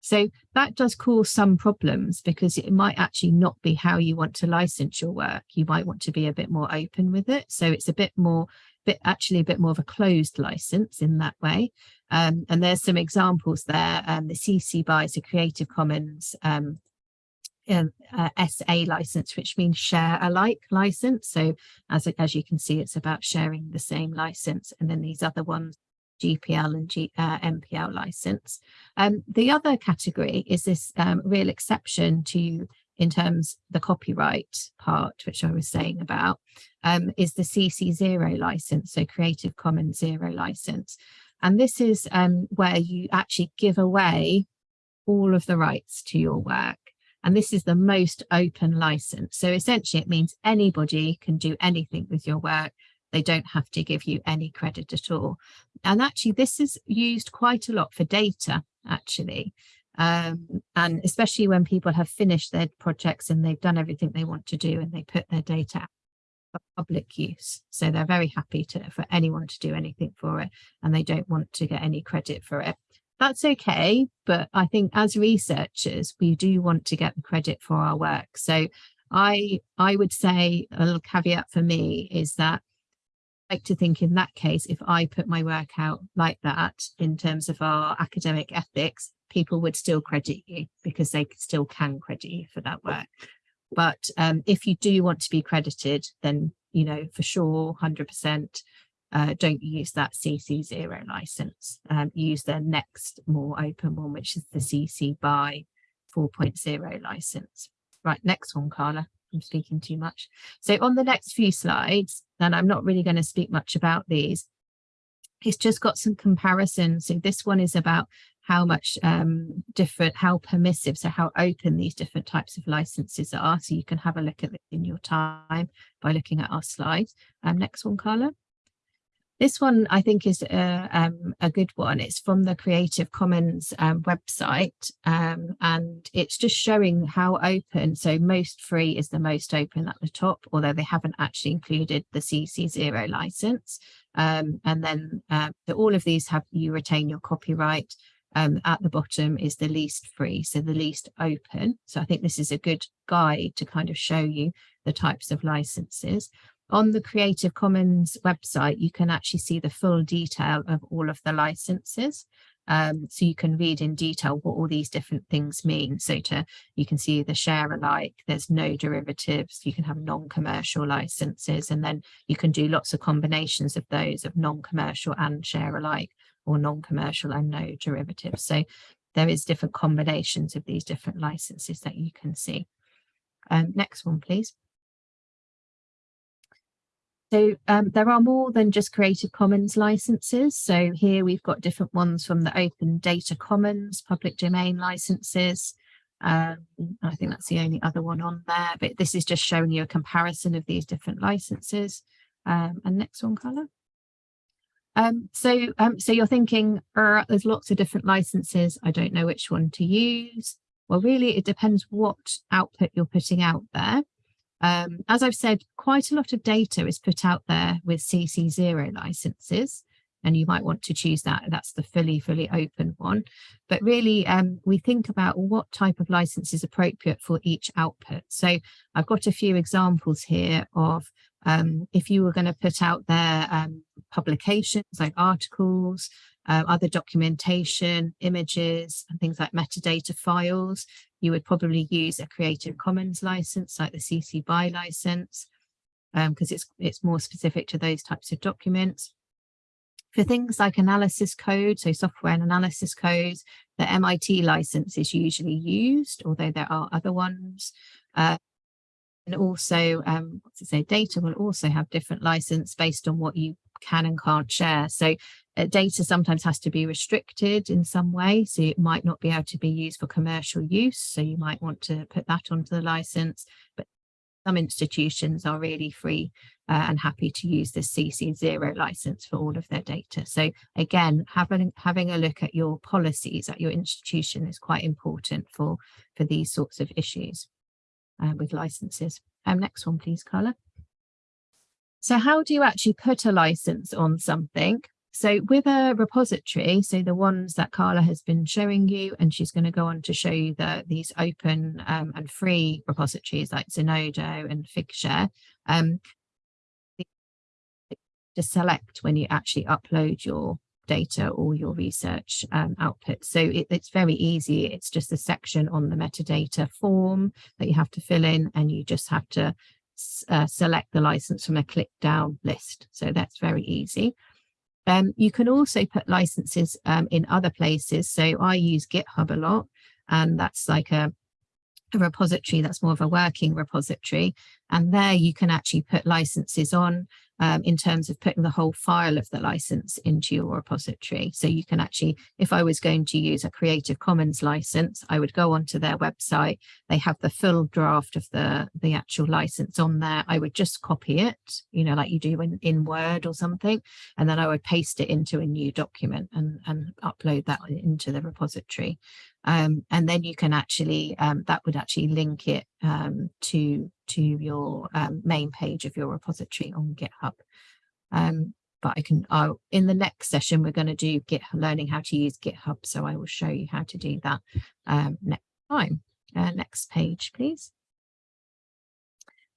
So that does cause some problems because it might actually not be how you want to license your work. You might want to be a bit more open with it. So it's a bit more bit actually a bit more of a closed license in that way. Um, and there's some examples there. Um, the CC BY is a Creative Commons um, uh, SA license, which means share alike license. So as, as you can see, it's about sharing the same license. And then these other ones, GPL and G, uh, MPL license. Um, the other category is this um, real exception to in terms the copyright part, which I was saying about, um, is the CC0 license, so Creative Commons Zero license. And this is um, where you actually give away all of the rights to your work. And this is the most open license. So essentially it means anybody can do anything with your work. They don't have to give you any credit at all. And actually this is used quite a lot for data, actually. Um, and especially when people have finished their projects and they've done everything they want to do and they put their data for public use. So they're very happy to for anyone to do anything for it and they don't want to get any credit for it. That's okay, but I think as researchers, we do want to get the credit for our work. So I I would say a little caveat for me is that I like to think in that case, if I put my work out like that in terms of our academic ethics, people would still credit you because they still can credit you for that work. But um, if you do want to be credited, then you know, for sure, 100%, uh, don't use that CC0 license. Um, use the next more open one, which is the CC BY 4.0 license. Right, next one, Carla. I'm speaking too much. So on the next few slides, and I'm not really going to speak much about these, it's just got some comparisons. So this one is about how much um, different, how permissive, so how open these different types of licenses are. So you can have a look at it in your time by looking at our slides. Um, next one, Carla. This one I think is a, um, a good one. It's from the Creative Commons um, website um, and it's just showing how open. So most free is the most open at the top, although they haven't actually included the CC0 license. Um, and then uh, all of these have you retain your copyright. Um, at the bottom is the least free, so the least open. So I think this is a good guide to kind of show you the types of licenses on the Creative Commons website, you can actually see the full detail of all of the licenses. Um, so you can read in detail what all these different things mean. So to you can see the share alike, there's no derivatives, you can have non-commercial licenses, and then you can do lots of combinations of those of non-commercial and share alike or non-commercial and no derivatives. So there is different combinations of these different licenses that you can see. Um, next one, please. So um, there are more than just Creative Commons licenses. So here we've got different ones from the Open Data Commons, public domain licenses. Um, I think that's the only other one on there, but this is just showing you a comparison of these different licenses. Um, and next one, Carla. Um, so, um, so you're thinking, uh, there's lots of different licenses. I don't know which one to use. Well, really, it depends what output you're putting out there. Um, as I've said, quite a lot of data is put out there with CC0 licenses, and you might want to choose that. That's the fully, fully open one. But really, um, we think about what type of license is appropriate for each output. So I've got a few examples here of um, if you were going to put out there um, publications like articles, uh, other documentation, images, and things like metadata files, you would probably use a Creative Commons license like the CC BY license because um, it's, it's more specific to those types of documents. For things like analysis code, so software and analysis codes, the MIT license is usually used, although there are other ones. Uh, and also, um, what to say, data will also have different license based on what you can and can't share. So uh, data sometimes has to be restricted in some way, so it might not be able to be used for commercial use. So you might want to put that onto the license, but some institutions are really free uh, and happy to use the CC0 license for all of their data. So again, having, having a look at your policies at your institution is quite important for, for these sorts of issues uh, with licenses. Um, next one, please, Carla. So how do you actually put a license on something? So with a repository, so the ones that Carla has been showing you, and she's going to go on to show you the, these open um, and free repositories like Zenodo and Figshare, um, to select when you actually upload your data or your research um, output. So it, it's very easy. It's just a section on the metadata form that you have to fill in and you just have to uh, select the license from a click down list. So that's very easy. Um, you can also put licenses um, in other places. So I use GitHub a lot, and that's like a, a repository that's more of a working repository. And there you can actually put licenses on um, in terms of putting the whole file of the license into your repository. So you can actually, if I was going to use a Creative Commons license, I would go onto their website. They have the full draft of the, the actual license on there. I would just copy it, you know, like you do in, in Word or something, and then I would paste it into a new document and, and upload that into the repository. Um, and then you can actually, um, that would actually link it um, to to your um, main page of your repository on GitHub. Um, but I can, uh, in the next session, we're going to do Git learning how to use GitHub. So I will show you how to do that um, next time. Uh, next page, please.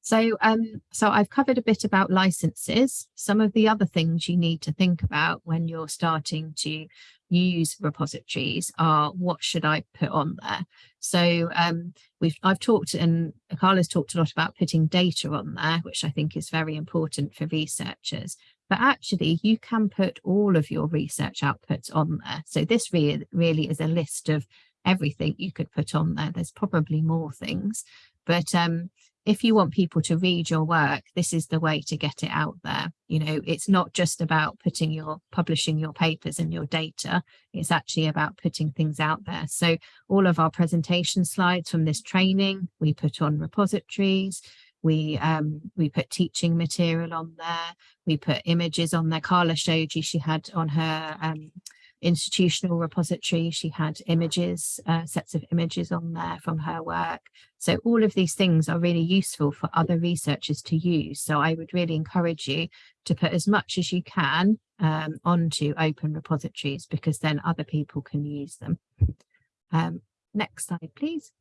So, um, so I've covered a bit about licenses. Some of the other things you need to think about when you're starting to use repositories are what should I put on there? So um, we've I've talked and Carla's talked a lot about putting data on there, which I think is very important for researchers. But actually, you can put all of your research outputs on there. So this really, really is a list of everything you could put on there. There's probably more things, but um, if you want people to read your work, this is the way to get it out there. You know, it's not just about putting your publishing your papers and your data. It's actually about putting things out there. So all of our presentation slides from this training, we put on repositories. We um, we put teaching material on there. We put images on there. Carla showed you she had on her um, institutional repository. She had images, uh, sets of images on there from her work. So all of these things are really useful for other researchers to use. So I would really encourage you to put as much as you can um, onto open repositories because then other people can use them. Um, next slide, please.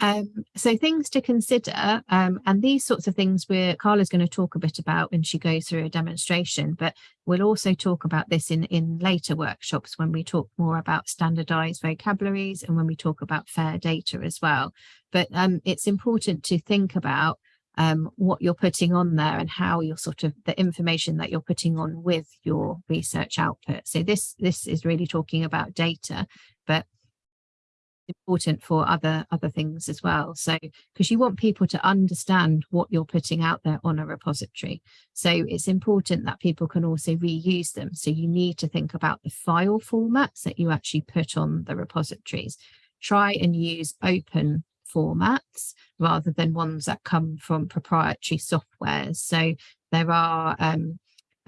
Um, so things to consider, um, and these sorts of things where Carla's going to talk a bit about when she goes through a demonstration, but we'll also talk about this in, in later workshops when we talk more about standardized vocabularies and when we talk about fair data as well. But um, it's important to think about um, what you're putting on there and how you're sort of the information that you're putting on with your research output. So this, this is really talking about data, but important for other other things as well. So because you want people to understand what you're putting out there on a repository. So it's important that people can also reuse them. So you need to think about the file formats that you actually put on the repositories. Try and use open formats rather than ones that come from proprietary softwares so there are um,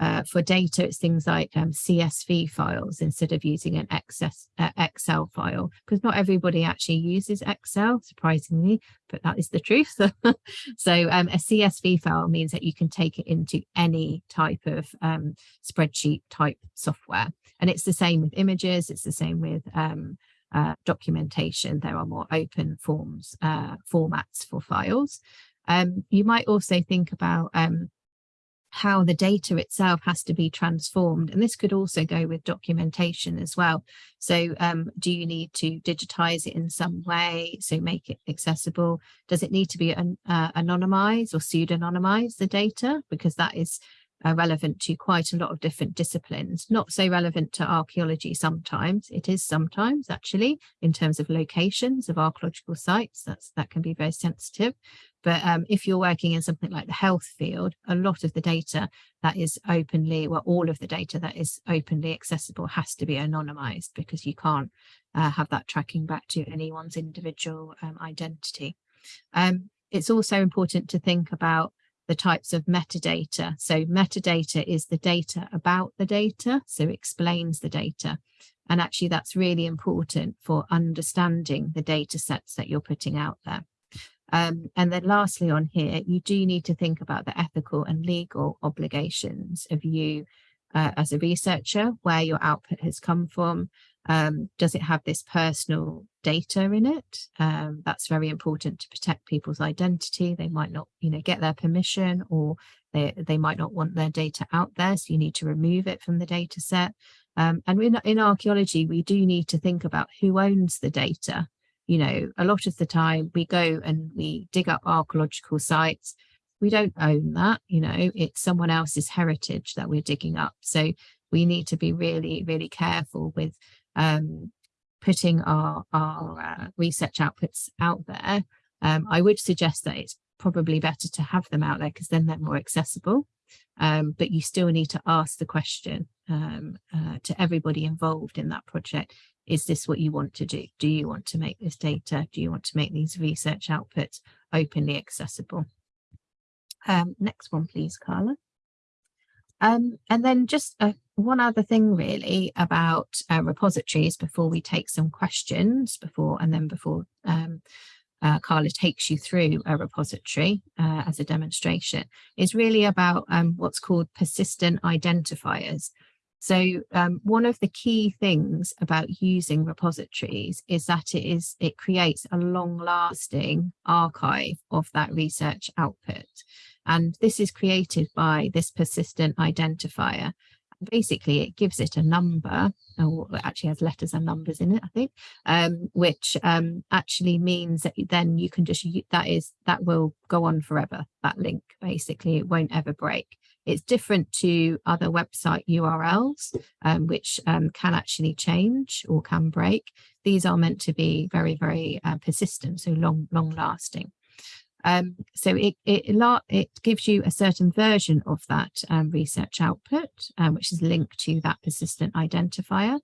uh, for data, it's things like um, CSV files instead of using an uh, Excel file, because not everybody actually uses Excel, surprisingly, but that is the truth. so um, a CSV file means that you can take it into any type of um, spreadsheet type software. And it's the same with images, it's the same with um, uh, documentation. There are more open forms, uh, formats for files. Um, you might also think about um, how the data itself has to be transformed. And this could also go with documentation as well. So um, do you need to digitize it in some way? So make it accessible? Does it need to be an, uh, anonymized or pseudonymized the data? Because that is relevant to quite a lot of different disciplines, not so relevant to archaeology sometimes. It is sometimes actually in terms of locations of archaeological sites, that's that can be very sensitive. But um, if you're working in something like the health field, a lot of the data that is openly, well, all of the data that is openly accessible has to be anonymized because you can't uh, have that tracking back to anyone's individual um, identity. Um, it's also important to think about the types of metadata. So metadata is the data about the data, so explains the data. And actually that's really important for understanding the data sets that you're putting out there. Um, and then lastly on here, you do need to think about the ethical and legal obligations of you uh, as a researcher, where your output has come from. Um, does it have this personal data in it? Um, that's very important to protect people's identity. They might not, you know, get their permission or they, they might not want their data out there. So you need to remove it from the data set. Um, and in, in archaeology, we do need to think about who owns the data you know, a lot of the time we go and we dig up archaeological sites. We don't own that, you know, it's someone else's heritage that we're digging up. So we need to be really, really careful with um, putting our, our uh, research outputs out there. Um, I would suggest that it's probably better to have them out there because then they're more accessible. Um, but you still need to ask the question um, uh, to everybody involved in that project is this what you want to do? Do you want to make this data? Do you want to make these research outputs openly accessible? Um, next one, please, Carla. Um, and then just uh, one other thing really about uh, repositories before we take some questions before and then before um, uh, Carla takes you through a repository uh, as a demonstration is really about um, what's called persistent identifiers. So um, one of the key things about using repositories is that it is it creates a long lasting archive of that research output. And this is created by this persistent identifier. Basically, it gives it a number, or actually has letters and numbers in it, I think, um, which um, actually means that then you can just, that is, that will go on forever, that link, basically, it won't ever break. It's different to other website URLs, um, which um, can actually change or can break. These are meant to be very, very uh, persistent, so long, long lasting. Um, so it, it, it gives you a certain version of that um, research output, um, which is linked to that persistent identifier.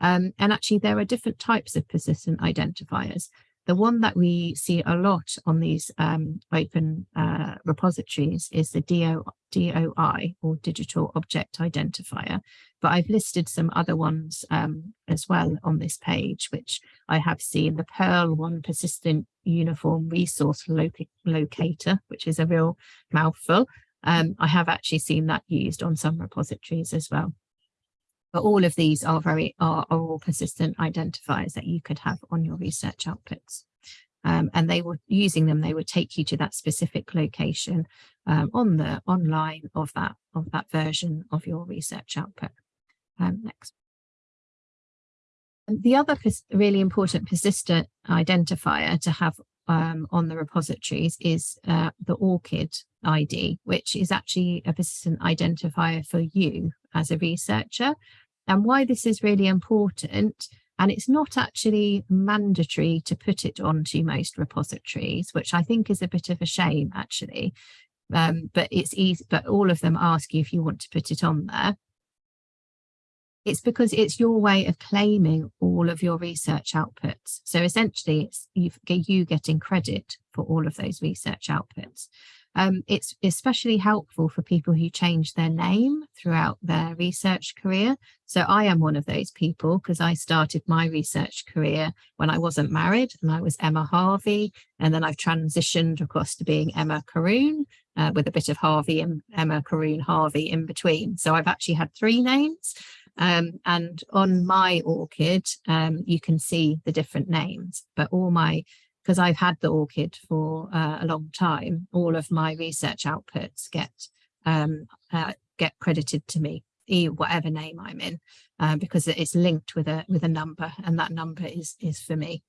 Um, and actually, there are different types of persistent identifiers. The one that we see a lot on these um, open uh, repositories is the DO, DOI or Digital Object Identifier, but I've listed some other ones um, as well on this page, which I have seen the PURL one persistent uniform resource loc locator, which is a real mouthful. Um, I have actually seen that used on some repositories as well. But all of these are very are, are all persistent identifiers that you could have on your research outputs. Um, and they were using them, they would take you to that specific location um, on the online of that of that version of your research output. Um, next. The other really important persistent identifier to have um, on the repositories is uh, the ORCID ID, which is actually a persistent identifier for you as a researcher. And why this is really important, and it's not actually mandatory to put it onto most repositories, which I think is a bit of a shame actually. Um, but it's easy, but all of them ask you if you want to put it on there. It's because it's your way of claiming all of your research outputs. So essentially it's you getting credit for all of those research outputs. Um, it's especially helpful for people who change their name throughout their research career. So I am one of those people because I started my research career when I wasn't married and I was Emma Harvey. And then I've transitioned across to being Emma Karoune uh, with a bit of Harvey and Emma Karoune Harvey in between. So I've actually had three names. Um, and on my ORCID, um, you can see the different names, but all my because I've had the ORCID for uh, a long time, all of my research outputs get um, uh, get credited to me, whatever name I'm in, uh, because it's linked with a with a number, and that number is is for me.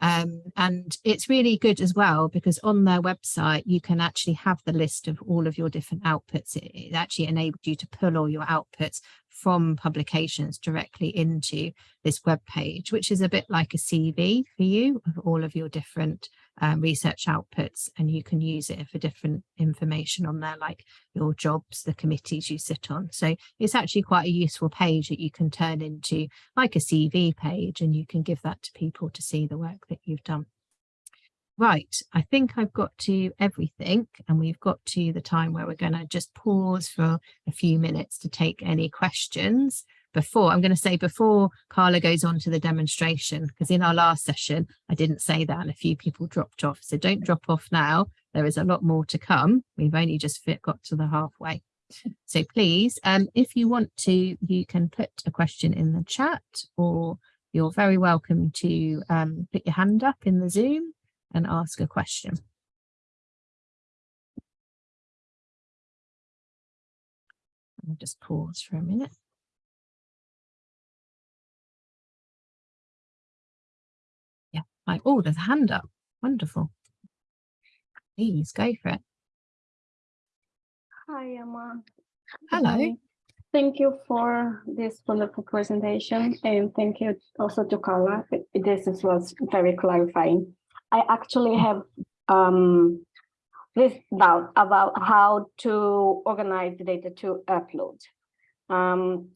Um, and it's really good as well because on their website you can actually have the list of all of your different outputs. It, it actually enabled you to pull all your outputs from publications directly into this web page, which is a bit like a CV for you of all of your different um, research outputs and you can use it for different information on there like your jobs, the committees you sit on. So it's actually quite a useful page that you can turn into like a CV page and you can give that to people to see the work that you've done. Right, I think I've got to everything and we've got to the time where we're going to just pause for a few minutes to take any questions before. I'm going to say before Carla goes on to the demonstration because in our last session I didn't say that and a few people dropped off. So don't drop off now. There is a lot more to come. We've only just got to the halfway. So please um if you want to you can put a question in the chat or you're very welcome to um put your hand up in the zoom and ask a question. I'll just pause for a minute. Like, oh, there's a hand up. Wonderful. Please go for it. Hi, Emma. Hello. Thank you for this wonderful presentation and thank you also to Carla. This was very clarifying. I actually have um, this doubt about how to organize the data to upload. Um,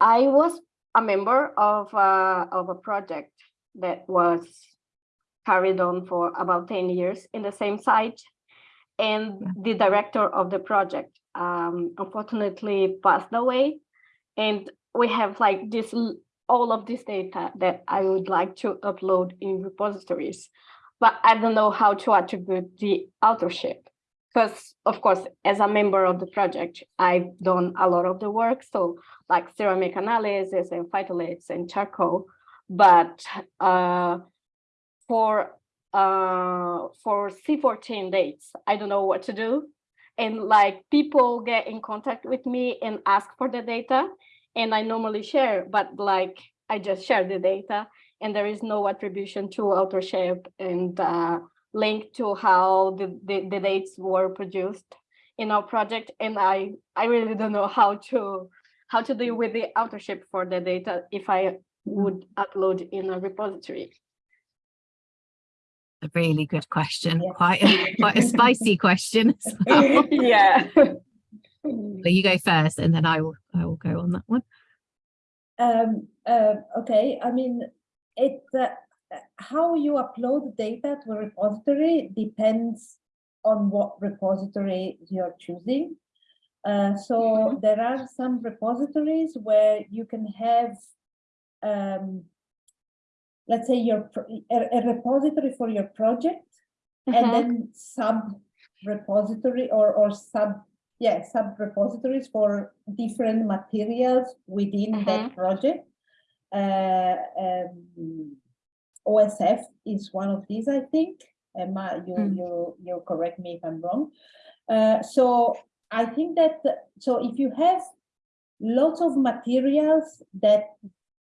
I was a member of, uh, of a project that was carried on for about 10 years in the same site. And the director of the project um, unfortunately passed away. And we have like this all of this data that I would like to upload in repositories, but I don't know how to attribute the authorship. because of course, as a member of the project, I've done a lot of the work. So like ceramic analysis and phytoliths and charcoal, but uh, for uh, for C14 dates, I don't know what to do. And like people get in contact with me and ask for the data and I normally share, but like I just share the data and there is no attribution to authorship and uh, link to how the, the, the dates were produced in our project. And I, I really don't know how to how to deal with the authorship for the data if I would upload in a repository. A really good question, Yeah. quite a, quite a spicy question. as well. yeah. But you go first, and then I will I will go on that one. Um, uh, okay, I mean, it, uh, uh, how you upload data to a repository depends on what repository you're choosing. Uh, so there are some repositories where you can have, um, let's say your a, a repository for your project and Mhm. then sub repository or or sub yeah sub repositories for different materials within that project uh, um, OSF is one of these I think Emma you Mm. you you correct me if I'm wrong uh, so I think that so if you have lots of materials that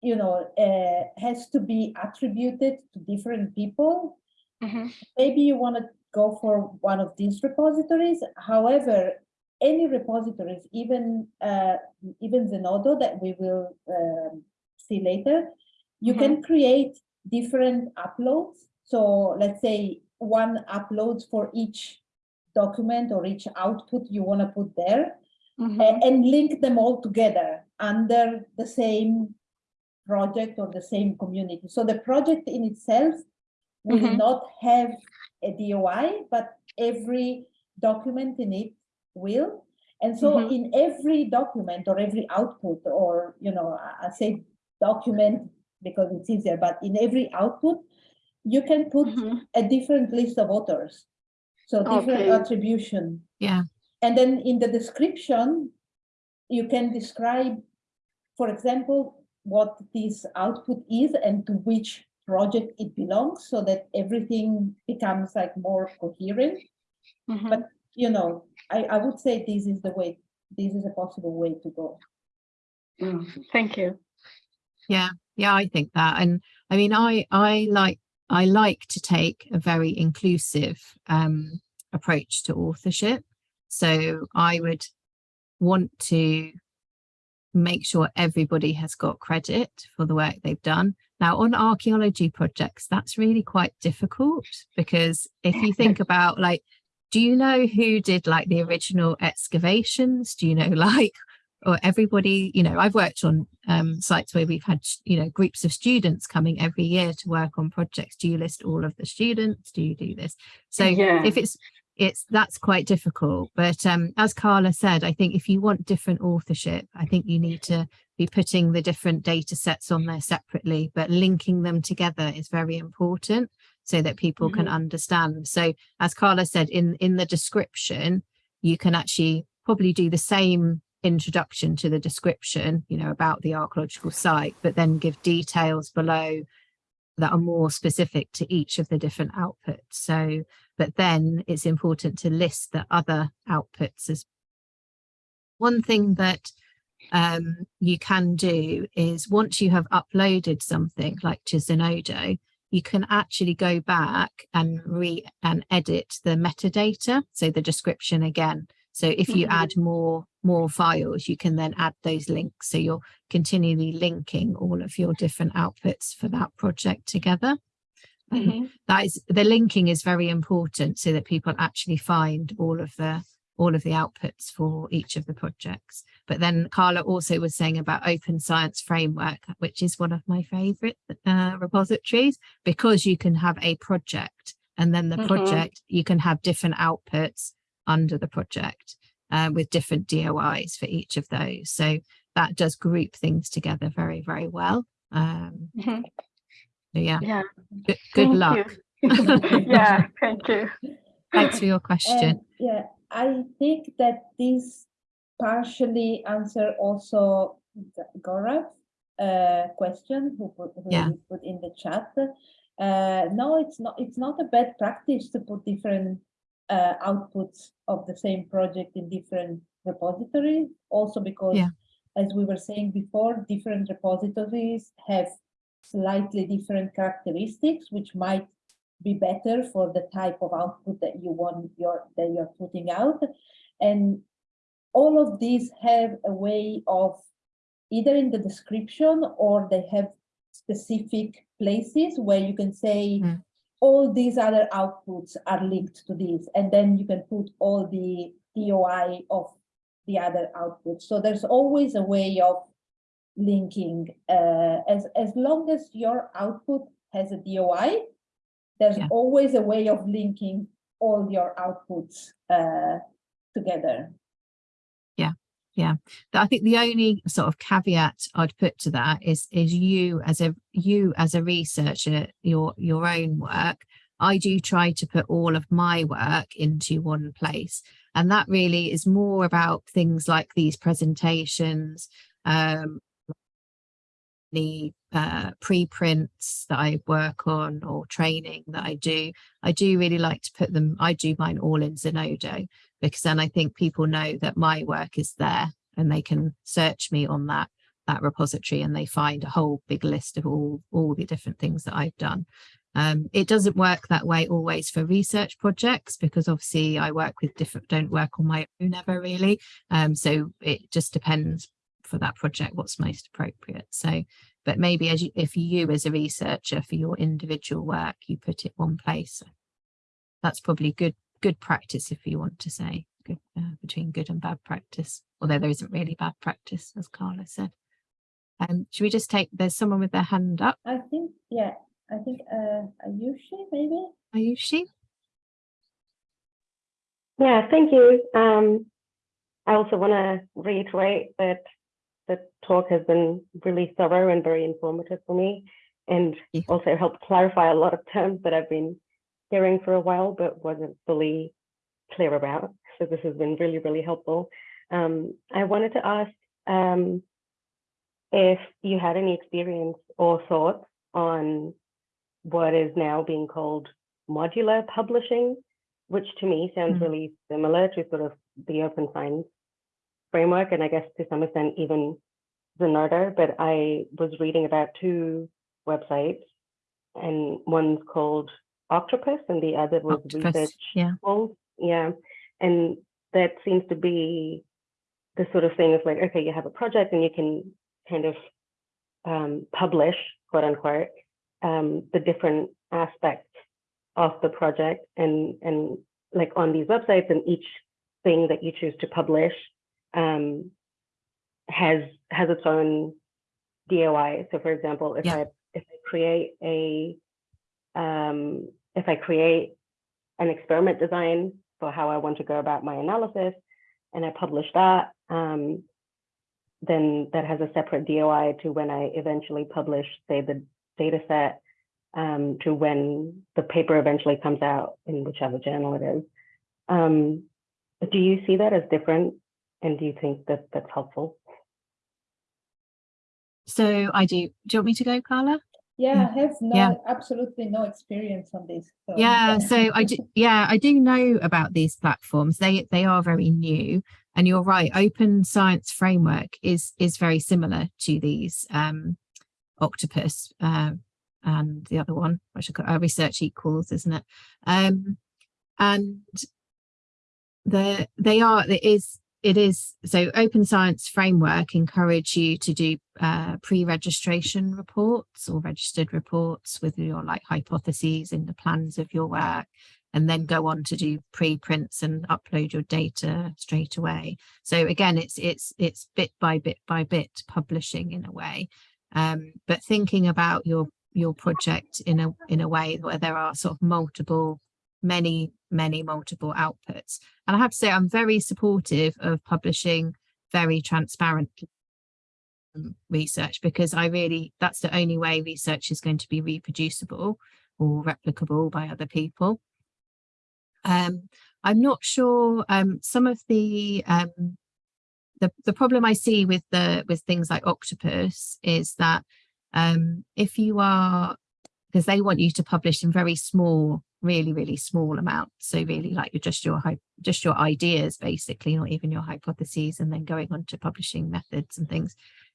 you know uh, has to be attributed to different people Mhm. maybe you want to go for one of these repositories. However, any repositories, even uh, even Zenodo that we will um, see later, you can create different uploads. So let's say one uploads for each document or each output you want to put there Mhm. a- and link them all together under the same project or the same community. So the project in itself will Mhm. not have a DOI, but every document in it will. And so Mhm. in every document or every output, or, you know, I say document because it's easier, but in every output, you can put Mhm. a different list of authors. So different Okay. attribution. Yeah. And then in the description, you can describe, for example, what this output is and to which project it belongs so that everything becomes like more coherent. Mhm. But, you know, I, I would say this is the way, this is a possible way to go. Mm, Thank you. Yeah, yeah, I think that, and I mean, I I like I like to take a very inclusive um, approach to authorship. So I would want to make sure everybody has got credit for the work they've done. Now, on archaeology projects, that's really quite difficult because if you think about like, do you know who did like the original excavations? Do you know like, or everybody, you know, I've worked on um, sites where we've had, you know, groups of students coming every year to work on projects. Do you list all of the students? Do you do this? So Yeah. if it's it's that's quite difficult but um as carla said i think if you want different authorship i think you need to be putting the different data sets on there separately but linking them together is very important so that people can understand. So as carla said in in the description you can actually probably do the same introduction to the description you know about the archaeological site but then give details below that are more specific to each of the different outputs. So but then it's important to list the other outputs as one thing that um, you can do is once you have uploaded something like to Zenodo, you can actually go back and re and edit the metadata, so the description again. So if you Mhm. add more more files, you can then add those links. So you're continually linking all of your different outputs for that project together. Um, Mhm. that is the linking is very important so that people actually find all of the all of the outputs for each of the projects but then carla also was saying about open science framework which is one of my favorite uh, repositories because you can have a project and then the Mhm. project you can have different outputs under the project uh, with different dois for each of those so that does group things together very very well um Mhm. so yeah Yeah. good, good luck yeah, thank you. thanks for your question. And, yeah, I think that this partially answer also G- uh, question who put, who Yeah. put in the chat. Uh, no, it's not. It's not a bad practice to put different uh, outputs of the same project in different repositories. Also because, Yeah. as we were saying before, different repositories have slightly different characteristics, which might be better for the type of output that you want your that you're putting out. And all of these have a way of either in the description or they have specific places where you can say Mm. all these other outputs are linked to this. And then you can put all the DOI of the other outputs. So there's always a way of linking uh, as as long as your output has a DOI there's Yeah. always a way of linking all your outputs uh, together. Yeah, yeah. I think the only sort of caveat I'd put to that is is you as a you as a researcher, your your own work. I do try to put all of my work into one place. And that really is more about things like these presentations, um, the uh, preprints that I work on or training that I do. I do really like to put them, I do mine all in Zenodo because then I think people know that my work is there and they can search me on that that repository and they find a whole big list of all all the different things that I've done. Um, it doesn't work that way always for research projects because obviously I work with different, don't work on my own ever really. Um, so it just depends for that project what's most appropriate. So, but maybe as you, if you as a researcher for your individual work, you put it one place. That's probably good good practice if you want to say good uh, between good and bad practice, although there isn't really bad practice as Carla said. Um, should we just take, there's someone with their hand up. I think, yeah, I think uh, Ayushi maybe. Ayushi? Yeah, thank you. Um, I also want to reiterate that the talk has been really thorough and very informative for me and Yeah. also helped clarify a lot of terms that I've been hearing for a while but wasn't fully clear about. So this has been really, really helpful. Um, I wanted to ask um, if you had any experience or thoughts on what is now being called modular publishing, which to me sounds Mm. really similar to sort of the open science framework, and I guess to some extent even Zenodo, but I was reading about two websites, and one's called Octopus and the other was Octopus, Research yeah. Yeah, and that seems to be the sort of thing of like, okay, you have a project and you can kind of um, publish, quote unquote, um, the different aspects of the project and and like on these websites and each thing that you choose to publish um, has has its own DOI. So for example, if Yeah. I if I create a um, if I create an experiment design for how I want to go about my analysis and I publish that, um, then that has a separate DOI to when I eventually publish, say, the data set um, to when the paper eventually comes out in whichever journal it is. Um, do you see that as different? And do you think that that's helpful? So I do, do you want me to go, Carla? Yeah, I have no, Yeah. absolutely no experience on this. so, Yeah, so I do, yeah, I do know about these platforms. They they are very new, and you're right. Open Science Framework is is very similar to these um, Octopus uh, and the other one, which I got uh, Research Equals, isn't it? Um, and the they are it is it is so Open Science Framework encourage you to do uh, pre-registration reports or registered reports with your like hypotheses in the plans of your work and then go on to do preprints and upload your data straight away. So again it's it's it's bit by bit by bit publishing in a way. Um, but thinking about your your project in a in a way where there are sort of multiple many many multiple outputs and i have to say i'm very supportive of publishing very transparent research because I really that's the only way research is going to be reproducible or replicable by other people. Um, I'm not sure. Um, some of the um, the the problem I see with the with things like Octopus is that um, if you are because they want you to publish in very small, really really small amount. So really like you're just your just your ideas basically, not even your hypotheses, and then going on to publishing methods and things.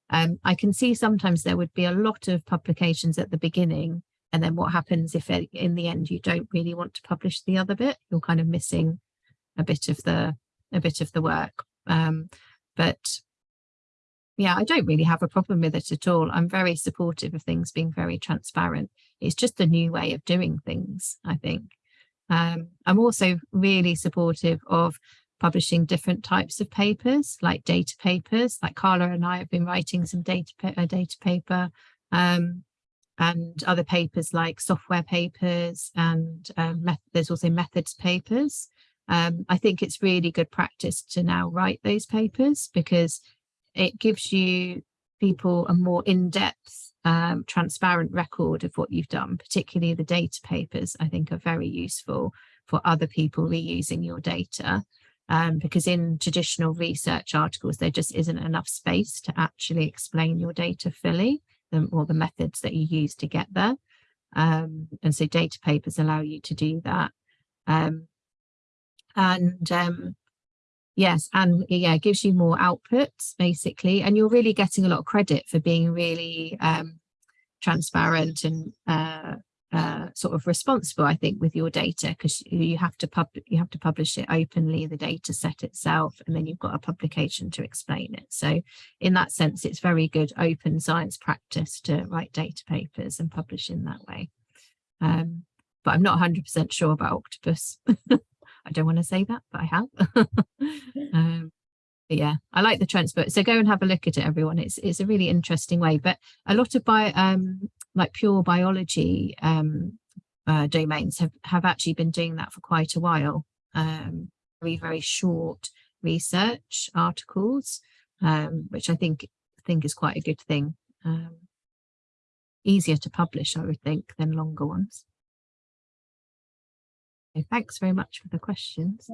Um, I can see sometimes there would be a lot of publications at the beginning and then what happens if it- in the end you don't really want to publish the other bit? You're kind of missing a bit of the a bit of the work. Um but yeah i don't really have a problem with it at all. I'm very supportive of things being very transparent. It's just a new way of doing things i think. Um i'm also really supportive of publishing different types of papers like data papers. Like carla and i have been writing some data a data paper um and other papers like software papers and um, there's also methods papers. Um, I think it's really good practice to now write those papers because it gives you people a more in-depth, um, transparent record of what you've done, particularly the data papers I think are very useful for other people reusing your data. Um, because in traditional research articles, there just isn't enough space to actually explain your data fully them or the methods that you use to get there. Um, and so data papers allow you to do that. Um, and um, yes, and yeah, it gives you more outputs basically, and you're really getting a lot of credit for being really um, transparent and uh, uh, sort of responsible, I think, with your data because you have to pub you have to publish it openly, the data set itself, and then you've got a publication to explain it. So in that sense, it's very good open science practice to write data papers and publish in that way. Um, but I'm not 100% sure about Octopus. I don't want to say that, but I have. um, but yeah, I like the transport. So go and have a look at it, everyone. It's it's a really interesting way. But a lot of bio, um, like pure biology um, uh, domains have have actually been doing that for quite a while. Um, very very short research articles, um, which I think think is quite a good thing. Um, easier to publish, I would think, than longer ones. So thanks very much for the questions.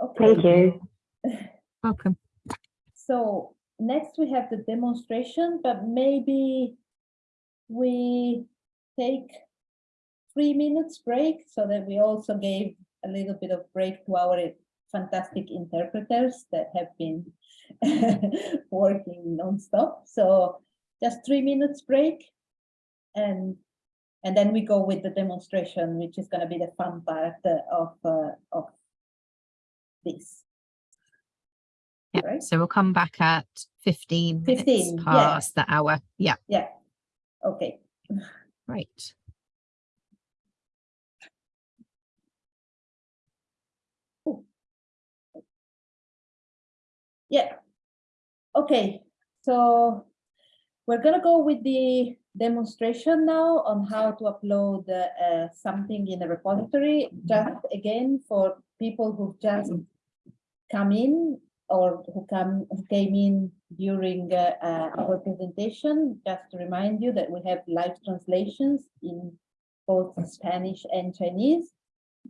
Okay. Thank you. Welcome. So next we have the demonstration, but maybe we take three minutes break so that we also gave a little bit of break to our fantastic interpreters that have been working nonstop. So just three minutes break and and then we go with the demonstration, which is going to be the fun part uh, of uh, of this. Yeah, Right. so we'll come back at 15 minutes 15, yeah. past the hour. Yeah, Yeah. Okay. right. Yeah. Okay, so we're gonna go with the demonstration now on how to upload uh, something in a repository. Just again, for people who just come in or who come who came in during uh, uh, our presentation, just to remind you that we have live translations in both Spanish and Chinese.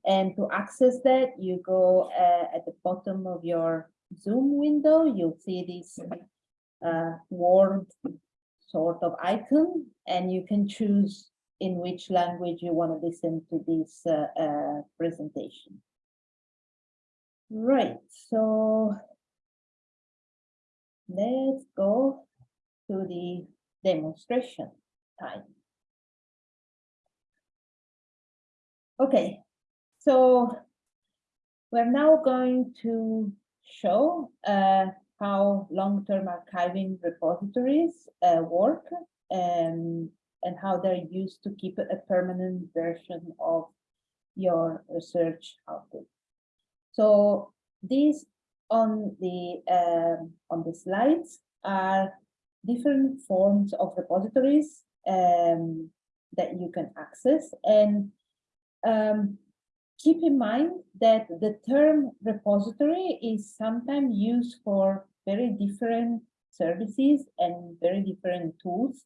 And to access that, you go uh, at the bottom of your Zoom window, you'll see this uh, word sort of icon, and you can choose in which language you want to listen to this uh, uh, presentation. Right, so let's go to the demonstration time. Okay, so we're now going to show uh, how long-term archiving repositories uh, work and, and how they're used to keep a permanent version of your research output. So these on the um, on the slides are different forms of repositories um, that you can access and um, keep in mind that the term repository is sometimes used for very different services and very different tools.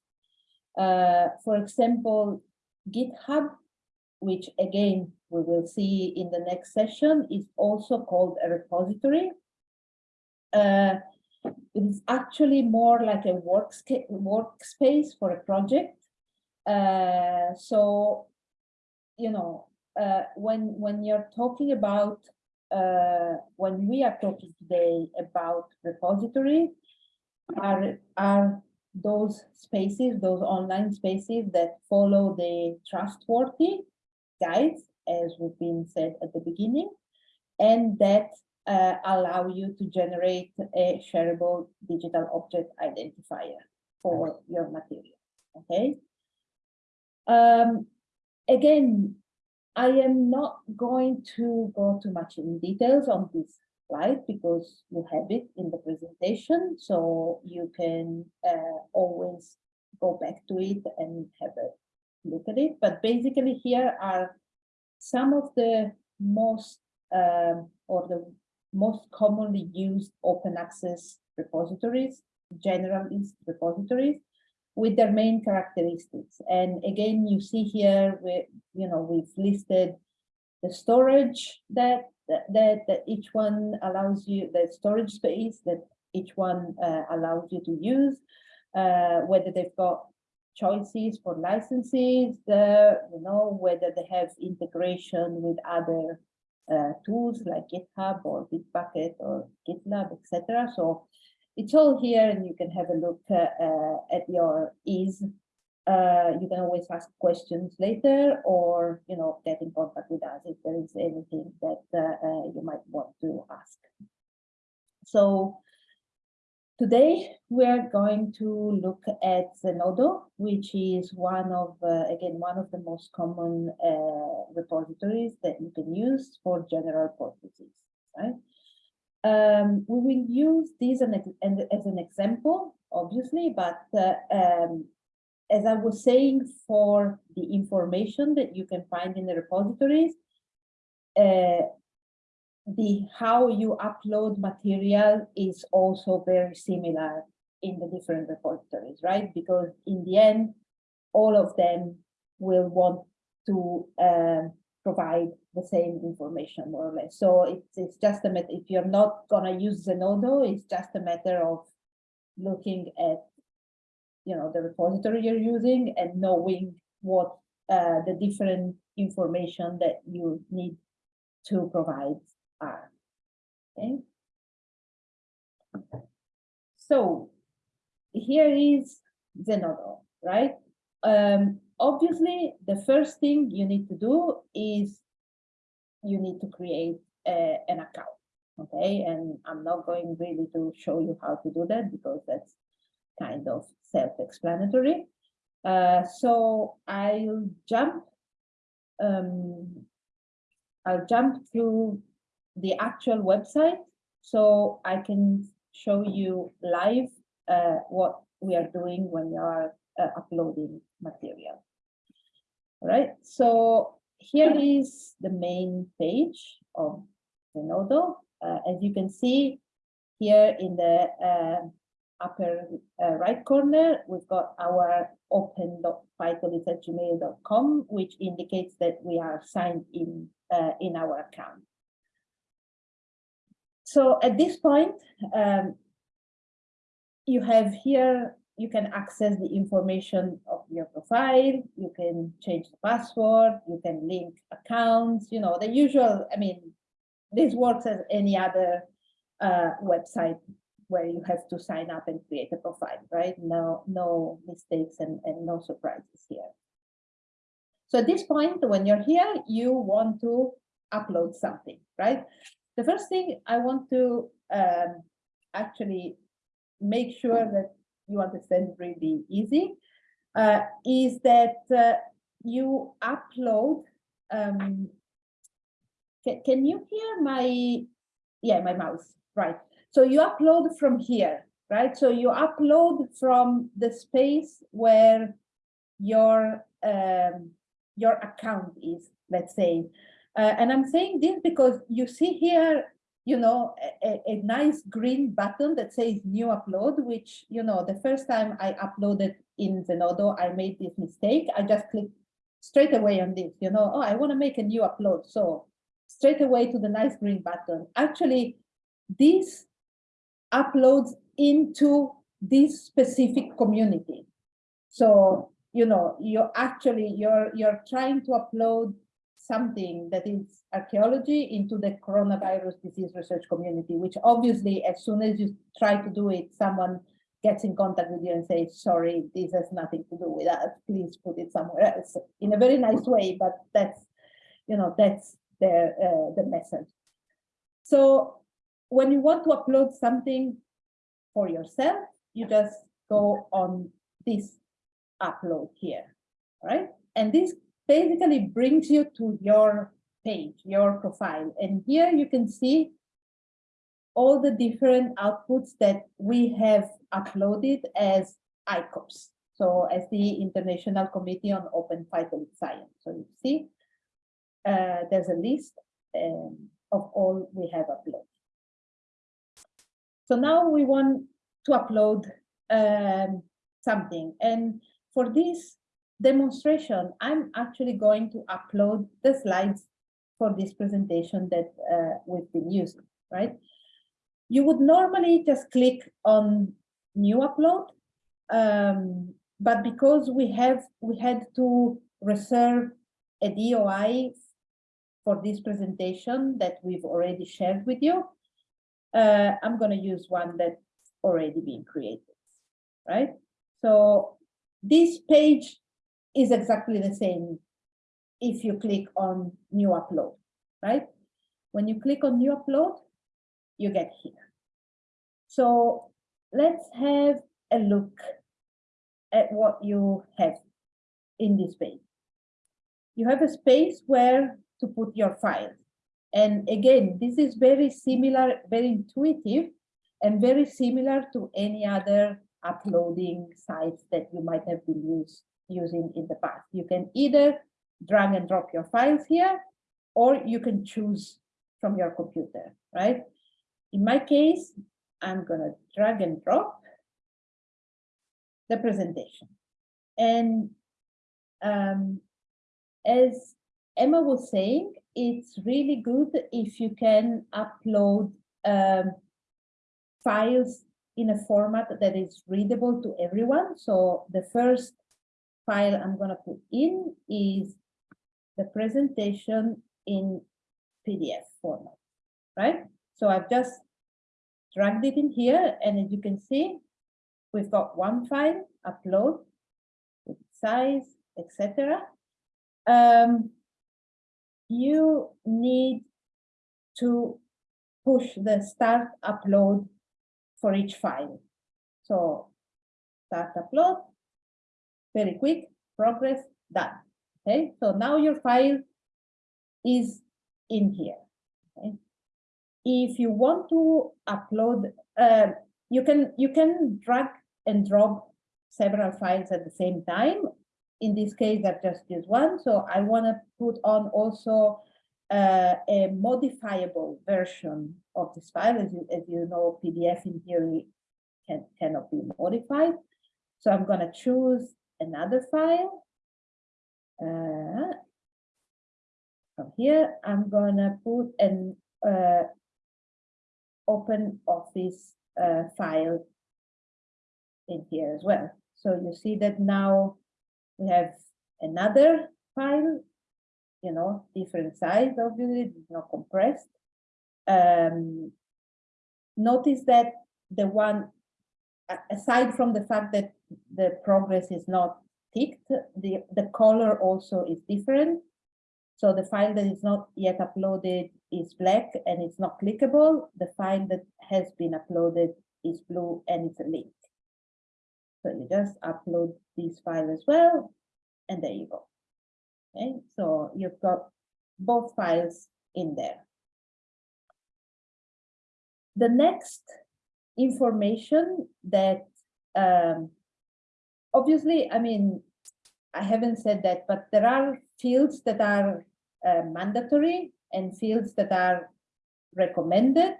Uh, for example, GitHub which again, we will see in the next session, is also called a repository. Uh, it is actually more like a workspace for a project. Uh, so, you know, uh, when when you're talking about uh, when we are talking today about repository, are are those spaces, those online spaces that follow the trustworthy guides, as we've been said at the beginning, and that uh, allow you to generate a shareable digital object identifier for your material. Okay. Um, again, I am not going to go too much in details on this slide because you have it in the presentation, so you can uh, always go back to it and have a look at it. But basically here are some of the most um, or the most commonly used open access repositories, generalist repositories, with their main characteristics. And again, you see here, we, you know, we've listed the storage that, that, that each one allows you, the storage space that each one uh, allows you to use, uh, whether they've got choices for licenses, you know, whether they have integration with other uh, tools like GitHub or Bitbucket or GitLab, etc. So it's all here and you can have a look uh, uh, at your ease. Uh, you can always ask questions later or, you know, get in contact with us if there is anything that uh, uh, you might want to ask. So Today, we are going to look at Zenodo, which is one of, uh, again, one of the most common uh, repositories that you can use for general purposes, right? Um, we will use this as an example, obviously, but uh, um, as I was saying, for the information that you can find in the repositories, uh, the how you upload material is also very similar in the different repositories, right? Because in the end, all of them will want to uh, provide the same information more or less. So it's, it's just a matter, if you're not gonna use Zenodo, it's just a matter of looking at, you know, the repository you're using and knowing what uh, the different information that you need to provide are. Okay. So here is Zenodo, right? Um, obviously, the first thing you need to do is you need to create a, an account. Okay, and I'm not going really to show you how to do that because that's kind of self-explanatory. Uh, so I'll jump um, I'll jump to the actual website so I can show you live uh, what we are doing when we are uh, uploading material. All right, so here is the main page of Zenodo. Uh, as you can see here in the uh, upper uh, right corner, we've got our open.python at gmail.com, which indicates that we are signed in uh, in our account. So at this point, um, you have here, you can access the information of your profile, you can change the password, you can link accounts, you know, the usual, I mean, this works as any other uh, website where you have to sign up and create a profile, right? No, no mistakes and, and no surprises here. So at this point, when you're here, you want to upload something, right? The first thing I want to um, actually make sure that you understand really easy uh, is that uh, you upload. Um, can, can you hear my, yeah, my mouse, right. So you upload from here, right? So you upload from the space where your um, your account is, let's say. Uh, and I'm saying this because you see here, you know, a, a, nice green button that says new upload, which, you know, the first time I uploaded in Zenodo, I made this mistake. I just clicked straight away on this, you know, oh, I want to make a new upload. So straight away to the nice green button. Actually, this uploads into this specific community. So, you know, you're actually, you're, you're trying to upload something that is archaeology into the coronavirus disease research community, which obviously as soon as you try to do it, someone gets in contact with you and says, sorry, this has nothing to do with us, please put it somewhere else in a very nice way, but that's, you know, that's the, uh, the message. So when you want to upload something for yourself, you just go on this upload here, right? And this basically brings you to your page, your profile. And here you can see all the different outputs that we have uploaded as ICOPS. So as the International Committee on Open Phytolith Science. So you see, uh, there's a list um, of all we have uploaded. So now we want to upload um, something. And for this demonstration, I'm actually going to upload the slides for this presentation that uh, we've been using, right? You would normally just click on new upload, um, but because we have we had to reserve a DOI for this presentation that we've already shared with you, uh, I'm going to use one that's already been created, right? So this page is exactly the same if you click on new upload, right? When you click on new upload, you get here. So let's have a look at what you have in this page. You have a space where to put your files. And again, this is very similar, very intuitive, and very similar to any other uploading sites that you might have been use, using in the past. You can either drag and drop your files here, or you can choose from your computer, right? In my case, I'm gonna drag and drop the presentation. And um, as Emma was saying, it's really good if you can upload um, files in a format that is readable to everyone. So the first file I'm going to put in is the presentation in PDF format, right? So I've just dragged it in here, and as you can see, we've got one file, upload, size, etc. Um, you need to push the start upload for each file. So start upload, very quick, progress, done. Okay, so now your file is in here. Okay? If you want to upload, uh, you can you can drag and drop several files at the same time. In this case, I've just used one, so I want to put on also uh, a modifiable version of this file. As you, as you know, PDF in theory can, cannot be modified. So I'm going to choose another file. Uh, from here, I'm going to put an uh, open office uh, file in here as well. So you see that now we have another file you know, different size, obviously, not compressed. Um, notice that the one, aside from the fact that the progress is not ticked, the, the color also is different. So the file that is not yet uploaded is black and it's not clickable. The file that has been uploaded is blue and it's a link. So you just upload this file as well, and there you go. Okay, so you've got both files in there. The next information that um, obviously, I mean, I haven't said that, but there are fields that are uh, mandatory and fields that are recommended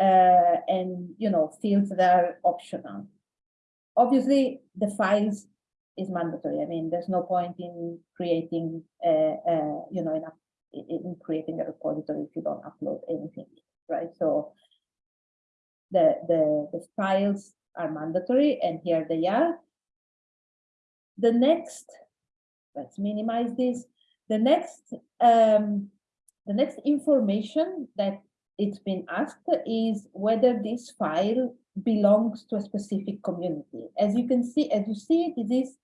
uh, and, you know, fields that are optional. Obviously, the files is mandatory. I mean, there's no point in creating, a, a, you know, in, a, in creating a repository if you don't upload anything, right? So the, the, the files are mandatory and here they are. The next, let's minimize this. The next, um, the next information that it's been asked is whether this file belongs to a specific community. As you can see, as you see, it is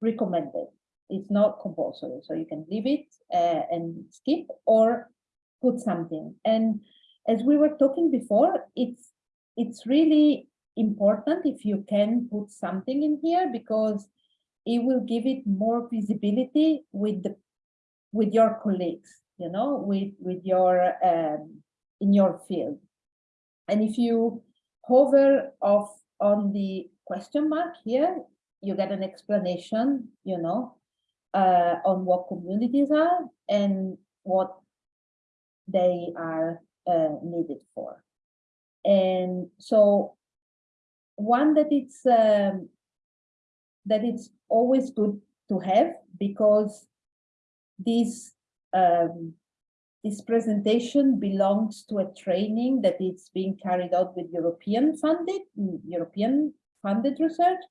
recommended. It's not compulsory, so you can leave it uh, and skip or put something. And as we were talking before, it's it's really important if you can put something in here because it will give it more visibility with the with your colleagues, you know, with with your um, in your field. And if you hover off on the question mark here, you get an explanation, you know, uh, on what communities are and what they are uh, needed for. And so one that it's um, that it's always good to have because this um, this presentation belongs to a training that is being carried out with European funded European funded research.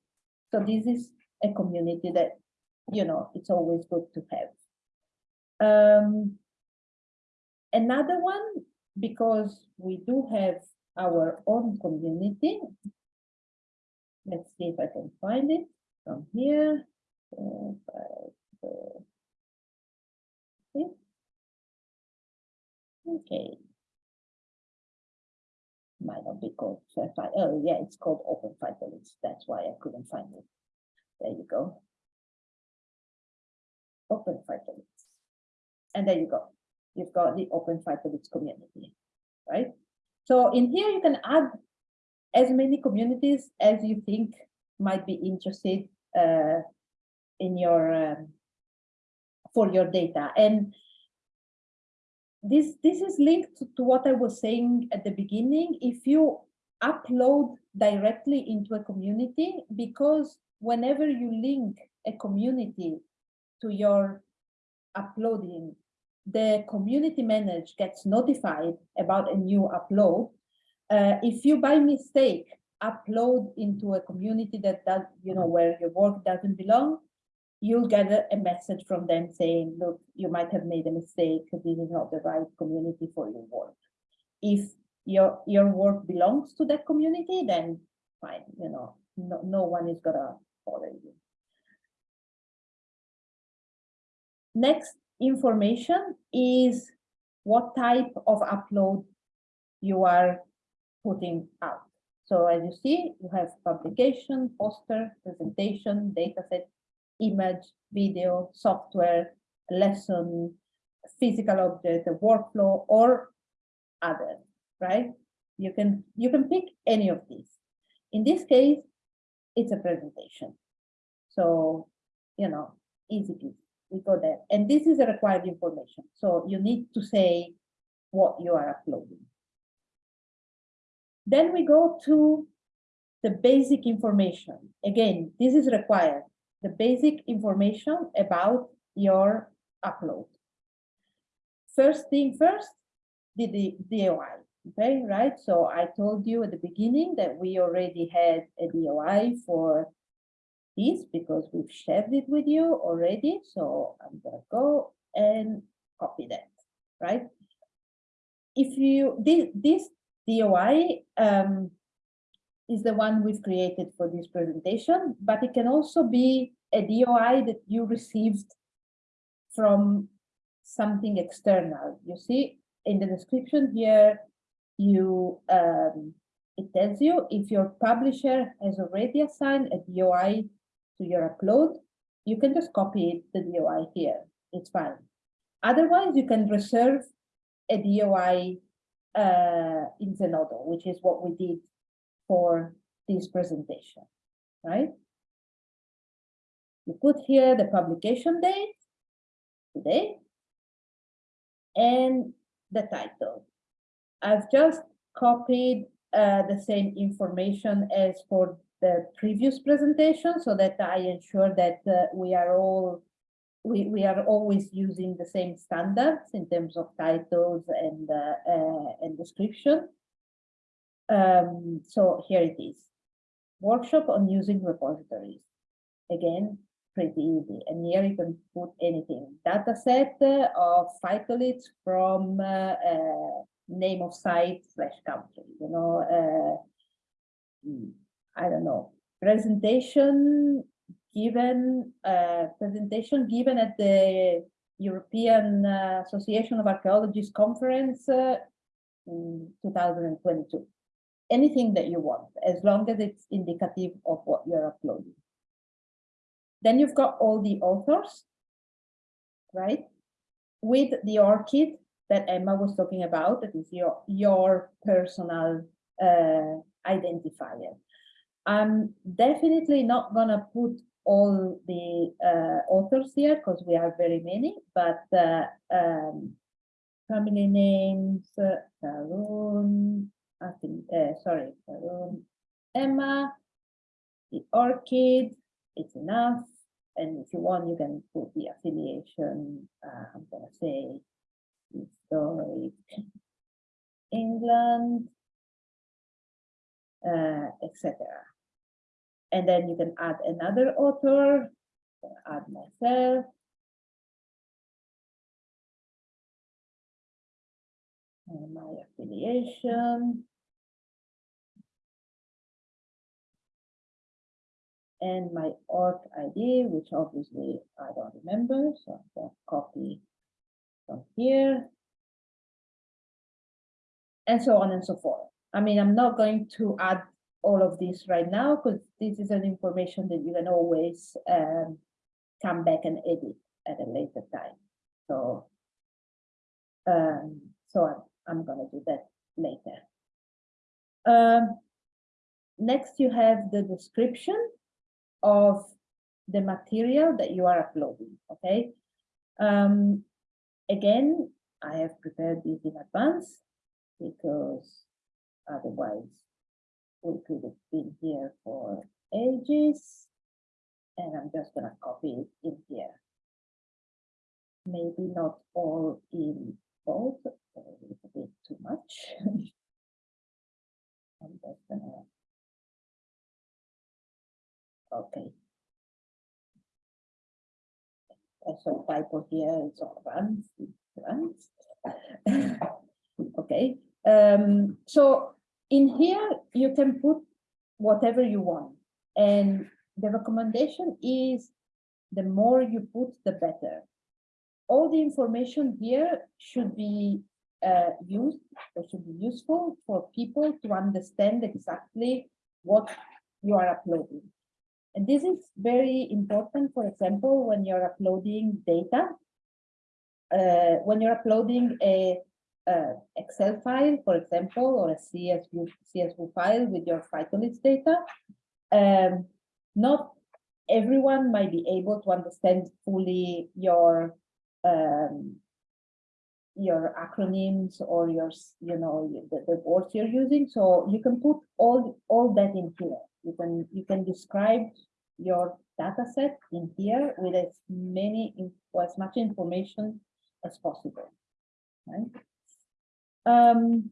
So this is a community that you know it's always good to have. Um, another one because we do have our own community. Let's see if I can find it from here. Okay. Might not be called Oh, yeah, it's called Open Phytoliths. That's why I couldn't find it. There you go. Open Phytoliths. And there you go. You've got the Open Phytoliths community, right? So in here, you can add as many communities as you think might be interested uh, in your um, for your data. And this this is linked to, to what I was saying at the beginning. If you upload directly into a community, because whenever you link a community to your uploading the community manager gets notified about a new upload. Uh, if you by mistake upload into a community that does, you know, where your work doesn't belong, you'll get a, message from them saying, look, you might have made a mistake, this is not the right community for your work. If your your work belongs to that community, then fine, you know, no, no one is gonna bother you. Next information is what type of upload you are putting out. So as you see, you have publication, poster, presentation, dataset, image, video, software, lesson, physical object, a workflow, or other, right? You can you can pick any of these. In this case, it's a presentation. So, you know, easy peasy we go there. And this is a required information. So you need to say what you are uploading. Then we go to the basic information. Again, this is required. The basic information about your upload. First thing first, the, DOI. Okay, right? So I told you at the beginning that we already had a DOI for this because we've shared it with you already. So I'm gonna go and copy that, right? If you, this, this DOI um, is the one we've created for this presentation, but it can also be a DOI that you received from something external. You see in the description here, you um, it tells you if your publisher has already assigned a DOI to your upload, you can just copy the DOI here. It's fine. Otherwise, you can reserve a DOI uh, in Zenodo, which is what we did for this presentation, right? You put here the publication date, today, and the title. I've just copied uh, the same information as for the previous presentation so that I ensure that uh, we are all we, we are always using the same standards in terms of titles and uh, uh, and description. Um, so here it is. Workshop on using repositories. Again, pretty easy. And here you can put anything. Data set uh, of phytoliths from uh, uh, name of site slash country, you know, uh, mm, I don't know, presentation given, uh, presentation given at the European uh, Association of Archaeologists conference in 2022. Anything that you want, as long as it's indicative of what you're uploading. Then you've got all the authors, right? With the ORCID that Emma was talking about, that is your, your personal uh, identifier. I'm definitely not gonna put all the uh, authors here because we have very many, but uh, um, family names, uh, I think, uh, sorry, Emma, the ORCID, it's enough. And if you want, you can put the affiliation, uh, I'm gonna say historic England, uh, etc. And then you can add another author, add myself. And my affiliation. And my org ID, which obviously I don't remember, so I'm going to copy from here. And so on and so forth. I mean, I'm not going to add all of this right now because this is an information that you can always um, come back and edit at a later time. So, um, so I'm, I'm going to do that later. Um, next, you have the description of the material that you are uploading. Okay. Um, again, I have prepared this in advance because otherwise we could have been here for ages. And I'm just going to copy it in here. Maybe not all in bold, a little bit too much. I'm just going to Okay. Also typo here is all runs, runs. okay. Um, so in here, you can put whatever you want. And the recommendation is the more you put, the better. All the information here should be uh, used or should be useful for people to understand exactly what you are uploading. And this is very important, for example, when you're uploading data. Uh, when you're uploading a uh, Excel file, for example, or a CSV, CSV file with your phytoliths data, um, not everyone might be able to understand fully your um, your acronyms or your, you know, the, the words you're using. So you can put all all that in here. You can you can describe your data set in here with as many as much information as possible. Right? Um,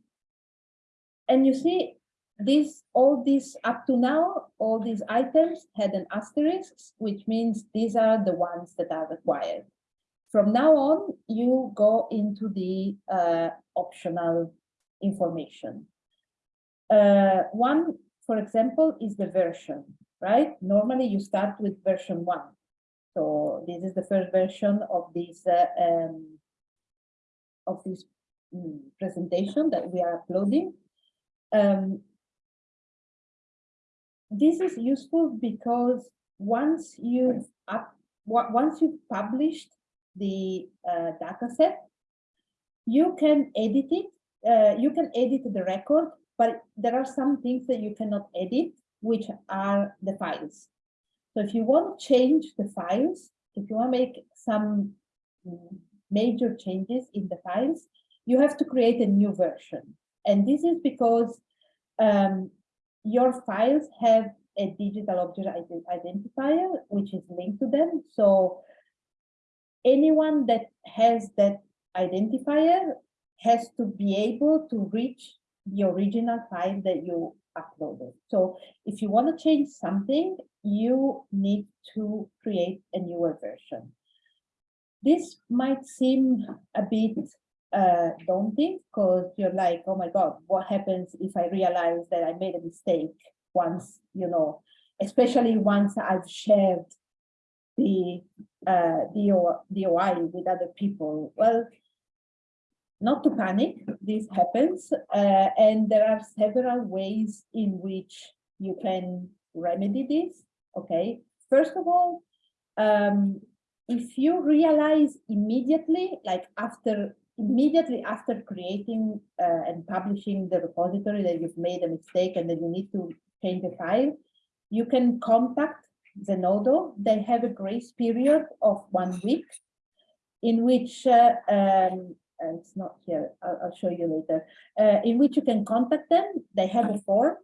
and you see, this all these up to now, all these items had an asterisk, which means these are the ones that are required. From now on, you go into the uh, optional information. Uh, one, for example, is the version, right? Normally you start with version one. So this is the first version of this uh, um, of this Mm, presentation that we are uploading. Um, this is useful because once you've up, once you've published the uh, data set, you can edit it. Uh, you can edit the record, but there are some things that you cannot edit, which are the files. So if you want to change the files, if you want to make some major changes in the files, you have to create a new version. And this is because um, your files have a digital object identifier, which is linked to them. So anyone that has that identifier has to be able to reach the original file that you uploaded. So if you want to change something, you need to create a newer version. This might seem a bit uh, daunting because you're like, oh my God, what happens if I realize that I made a mistake once, you know, especially once I've shared the uh, DO, DOI with other people? Well, not to panic, this happens, uh, and there are several ways in which you can remedy this, okay? First of all, um, if you realize immediately, like after, immediately after creating uh, and publishing the repository that you've made a mistake and that you need to change the file, you can contact Zenodo. They have a grace period of one week in which uh, um, it's not here, I'll, I'll show you later, uh, in which you can contact them. They have a form,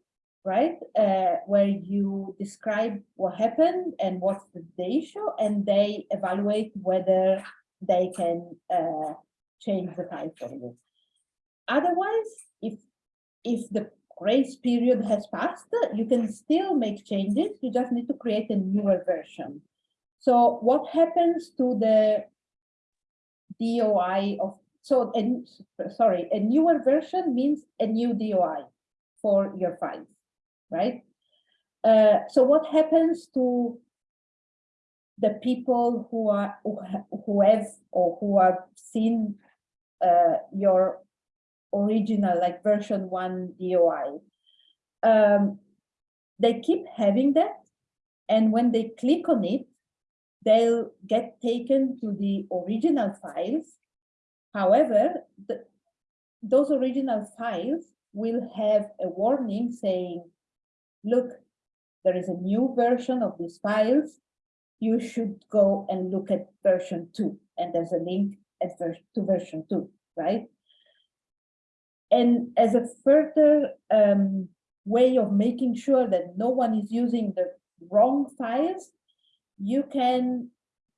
right, uh, where you describe what happened and what's the issue, and they evaluate whether they can uh, change the file for you. Otherwise, if if the grace period has passed, you can still make changes. You just need to create a newer version. So what happens to the DOI of so, and sorry, a newer version means a new DOI for your files, right? Uh, so what happens to the people who are who, have or who have seen uh, your original like version one DOI? Um, they keep having that, and when they click on it, they'll get taken to the original files However, the, those original files will have a warning saying, look, there is a new version of these files. You should go and look at version two. And there's a link at ver to version two, right? And as a further um, way of making sure that no one is using the wrong files, you can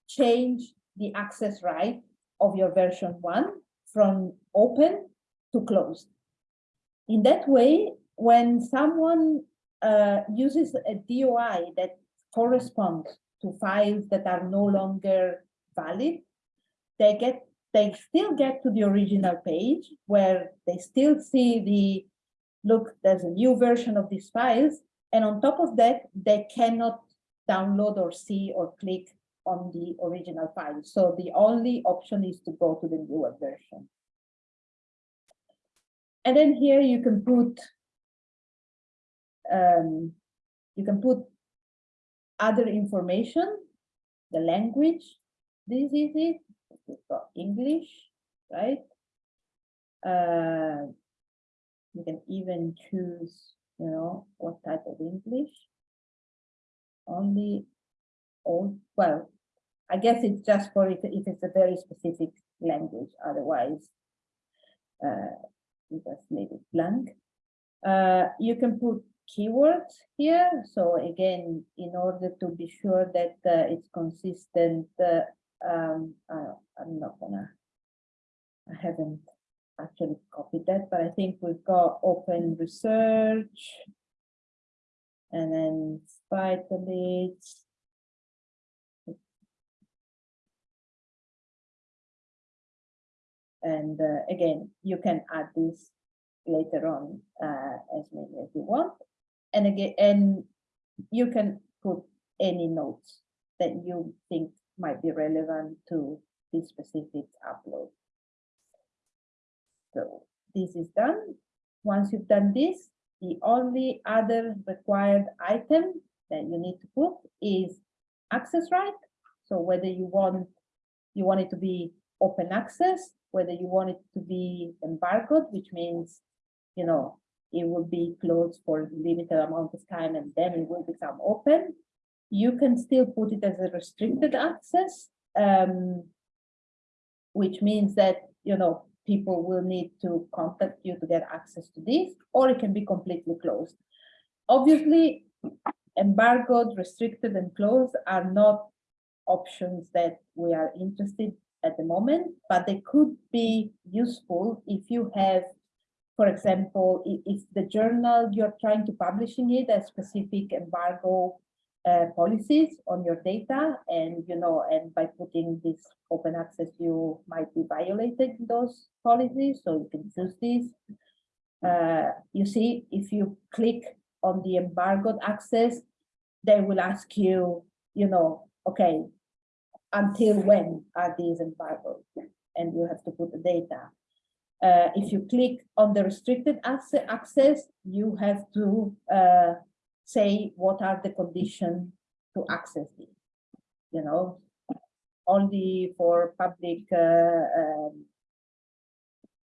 change the access right of your version one from open to closed. In that way, when someone uh, uses a DOI that corresponds to files that are no longer valid, they get they still get to the original page where they still see the look, there's a new version of these files. And on top of that, they cannot download or see or click on the original file. So the only option is to go to the newer version. And then here you can put um, you can put other information, the language. This is it. We've got English, right? Uh, you can even choose, you know, what type of English. Only old, well, I guess it's just for if, if it's a very specific language, otherwise, uh, you just leave it blank. Uh, you can put keywords here. So again, in order to be sure that uh, it's consistent, uh, um, I'm not gonna, I haven't actually copied that, but I think we've got open research and then spider And uh, again, you can add this later on uh, as many as you want. And again, and you can put any notes that you think might be relevant to this specific upload. So this is done. Once you've done this, the only other required item that you need to put is access right. So whether you want you want it to be open access whether you want it to be embargoed, which means, you know, it will be closed for limited amount of time and then it will become open. You can still put it as a restricted access, um, which means that, you know, people will need to contact you to get access to this, or it can be completely closed. Obviously, embargoed, restricted, and closed are not options that we are interested at the moment, but they could be useful if you have, for example, if the journal you're trying to publishing it a specific embargo uh, policies on your data, and you know, and by putting this open access, you might be violating those policies, so you can choose this. Uh, you see, if you click on the embargoed access, they will ask you, you know, okay, until when are these embargoed? And you have to put the data. Uh, if you click on the restricted access, you have to uh, say what are the conditions to access it. You know, only for public, uh, um,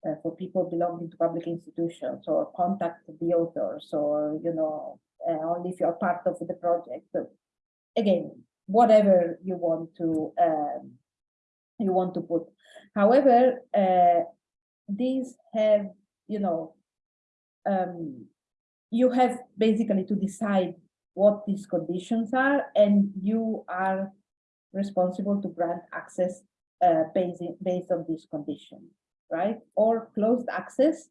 uh, for people belonging to public institutions or contact the authors or, you know, uh, only if you're part of the project. So again, whatever you want to, um, you want to put. However, uh, these have, you know, um, you have basically to decide what these conditions are and you are responsible to grant access uh, based, based on these conditions, right? Or closed access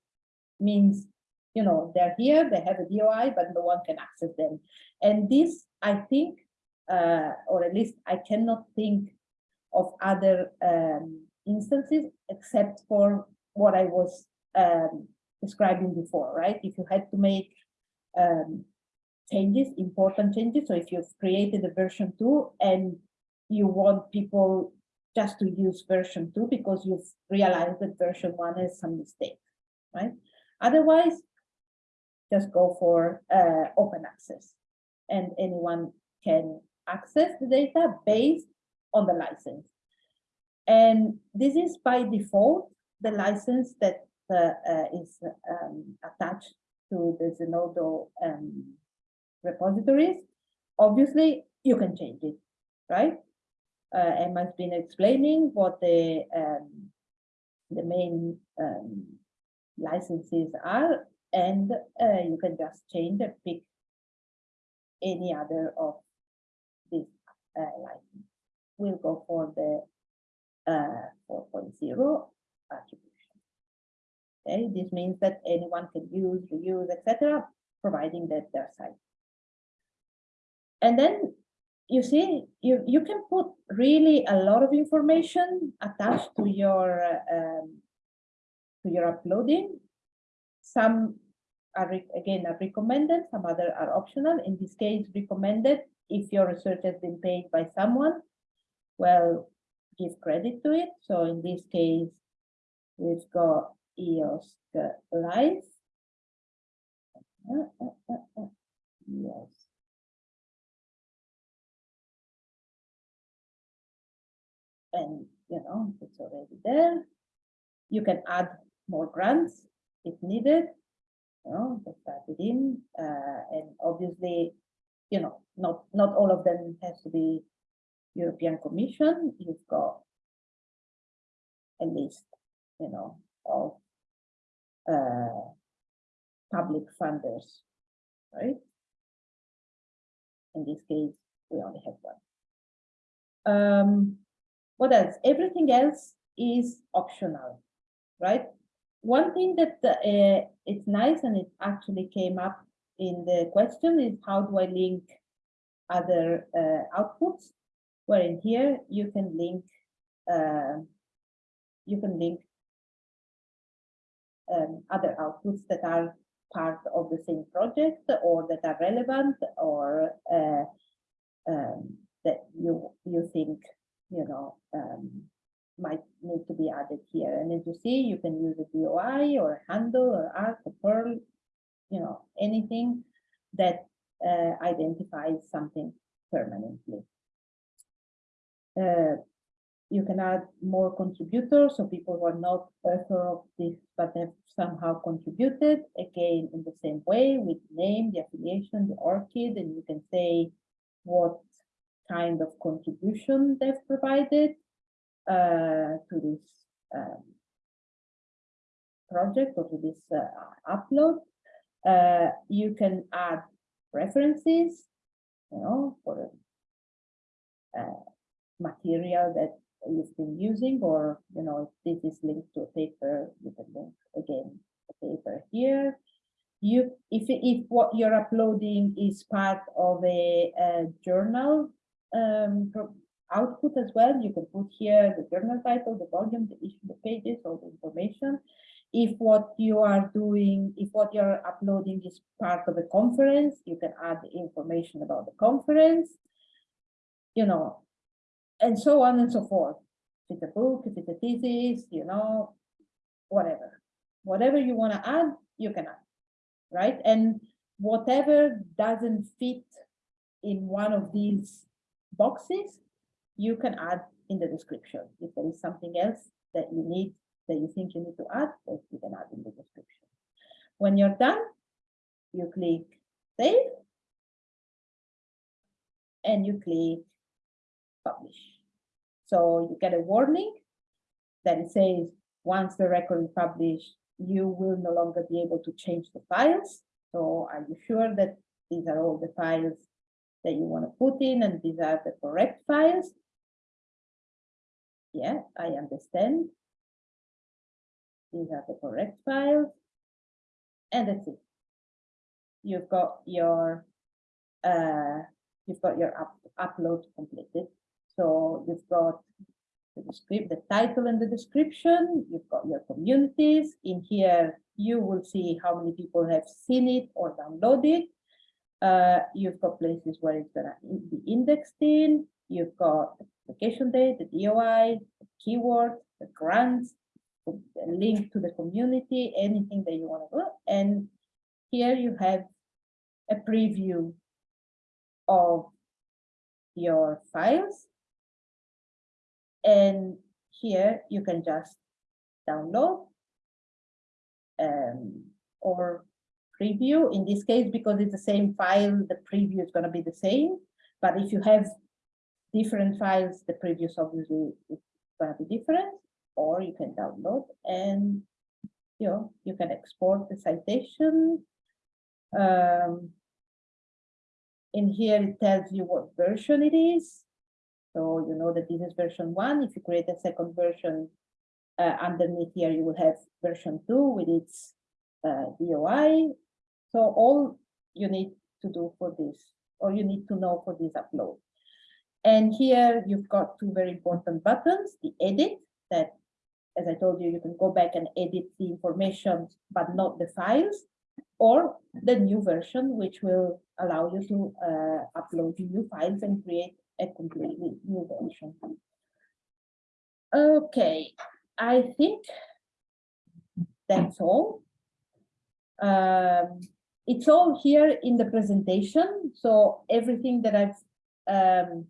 means, you know, they're here, they have a DOI, but no one can access them. And this, I think, uh, or at least I cannot think of other um, instances except for what I was um, describing before, right? If you had to make um, changes, important changes. So if you've created a version two and you want people just to use version two because you've realized that version one is some mistake, right? Otherwise, just go for uh, open access and anyone can access the data based on the license. And this is by default, the license that uh, uh, is um, attached to the Zenodo um, repositories. Obviously, you can change it, right? Uh, Emma's been explaining what the um, the main um, licenses are, and uh, you can just change and pick any other of uh, license. We'll go for the uh, 4.0 attribution. Okay, this means that anyone can use, reuse, etc., providing that their site. And then you see, you, you can put really a lot of information attached to your uh, um, to your uploading. Some are again are recommended, some other are optional. In this case, recommended if your research has been paid by someone. Well, give credit to it. So in this case, we've got EOS Live. Uh, Yes. And, you know, it's already there. You can add more grants if needed. You know, just type it in, uh, and obviously, you know, not, not all of them has to be European Commission. You've got a list, you know, of uh, public funders, right? In this case, we only have one. Um, what else? Everything else is optional, right? One thing that uh, it's nice and it actually came up in the question is how do I link other uh, outputs? Where in here you can link uh, you can link um, other outputs that are part of the same project or that are relevant or uh, um, that you you think you know um, might need to be added here. And as you see, you can use a DOI or a handle or ARK or PURL, you know, anything that uh, identifies something permanently. Uh, you can add more contributors, so people who are not author of this, but have somehow contributed, again, in the same way, with name, the affiliation, the ORCID, and you can say what kind of contribution they've provided uh, to this um, project or to this uh, upload. Uh, you can add references, you know, for uh, material that you've been using, or, you know, if this is linked to a paper, you can link again the paper here. You, if, if what you're uploading is part of a, uh journal um, output as well, you can put here the journal title, the volume, the issue, the pages, all the information. If what you are doing, if what you're uploading is part of a conference, you can add information about the conference, you know, and so on and so forth. If it's a book, if it's a thesis, you know, whatever. Whatever you want to add, you can add, right? And whatever doesn't fit in one of these boxes, you can add in the description. If there is something else that you need, that you think you need to add, that you can add in the description. When you're done, you click save. And you click publish. So you get a warning that it says, once the record is published, you will no longer be able to change the files. So are you sure that these are all the files that you want to put in and these are the correct files? Yeah, I understand. These are the correct files. And that's it. You've got your uh, you've got your up, upload completed. So you've got the script, the title and the description, you've got your communities. In here, you will see how many people have seen it or downloaded. Uh, you've got places where it's gonna be indexed in. You've got the date, the DOI, the keyword, the grants, link to the community, anything that you want to do. And here you have a preview of your files. And here you can just download um, or preview. In this case, because it's the same file, the preview is going to be the same. But if you have different files, the previews obviously is going to be different. Or you can download and you know you can export the citation. Um, in here it tells you what version it is. So you know that this is version one. If you create a second version uh, underneath here, you will have version two with its uh, DOI. So all you need to do for this, or you need to know for this upload. And here you've got two very important buttons, the edit that, as I told you, you can go back and edit the information, but not the files, or the new version, which will allow you to uh, upload new files and create a completely new version. Okay, I think that's all. Um, it's all here in the presentation. So everything that I've um,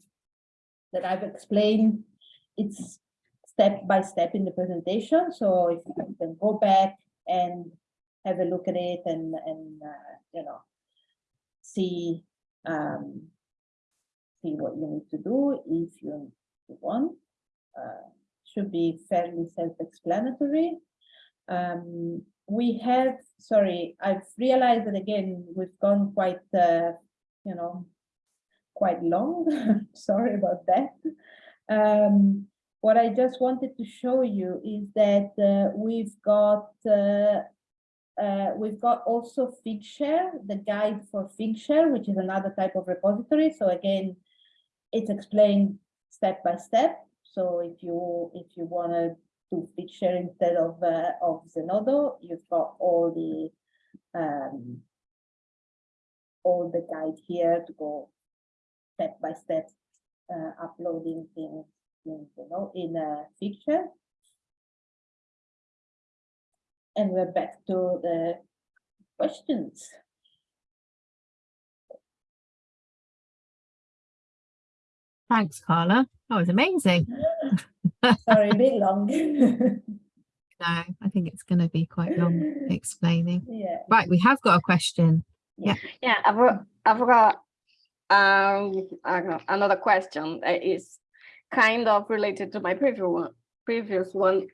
that I've explained, it's step by step in the presentation. So if you can go back and have a look at it and and uh, you know see um, see what you need to do if you want. Uh, should be fairly self-explanatory. Um, we have, sorry, I've realized that again, we've gone quite, uh, you know, quite long. sorry about that. Um, what I just wanted to show you is that uh, we've got uh, uh, we've got also Figshare, the guide for Figshare, which is another type of repository. So again, it's explained step by step. So if you if you want to do Figshare instead of uh, of Zenodo, you've got all the um, all the guide here to go step by step uh, uploading things in you know in a Figshare. And we're back to the questions. Thanks, Carla. That was amazing. Sorry, a bit long. No, I think it's going to be quite long explaining. yeah. Right, we have got a question. Yeah, I've I've got um, I don't know, another question that is kind of related to my previous one. Previous one,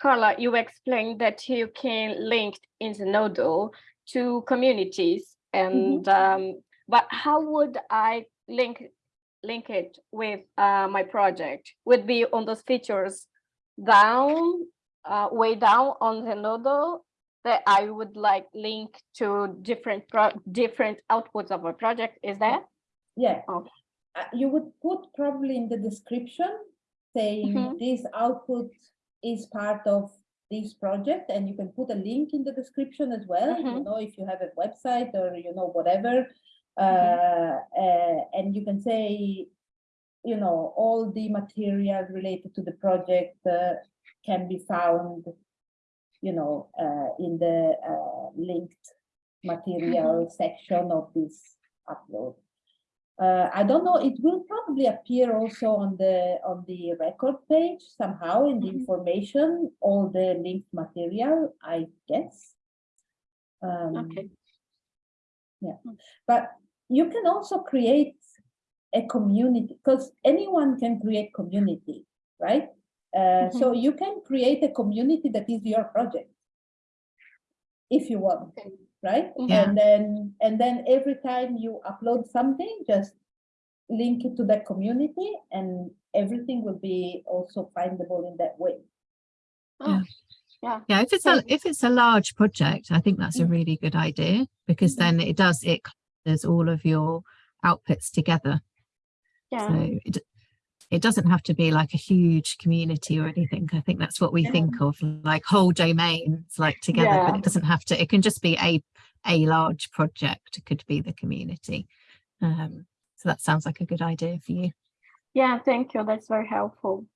Carla, you explained that you can link in Zenodo to communities and um, but how would I link link it with uh, my project? Would be on those features down, uh, way down on Zenodo that I would like link to different pro different outputs of a project. Is that? Yeah, Oh. Uh, you would put probably in the description saying Mhm. this output is part of this project and you can put a link in the description as well, you Mhm. know, if you have a website or, you know, whatever. Mm-hmm. Uh, uh, and you can say, you know, all the material related to the project uh, can be found, you know, uh, in the uh, linked material section of this upload. Uh, I don't know, it will probably appear also on the on the record page somehow in the Mhm. information, all the linked material, I guess. Um, Okay. Yeah, but you can also create a community because anyone can create community, right? Uh, So you can create a community that is your project if you want, Okay. Right? Yeah. And then and then every time you upload something, just link it to that community, and everything will be also findable in that way. Oh, yeah. Yeah, if it's a if it's a large project, I think that's a Mm. really good idea because Mhm. then it does it covers all of your outputs together. Yeah. So it it doesn't have to be like a huge community or anything. I think that's what we Yeah. think of like whole domains like together, but it doesn't have to. It can just be a a large project. It could be the community. Um, so that sounds like a good idea for you. Yeah, thank you. That's very helpful.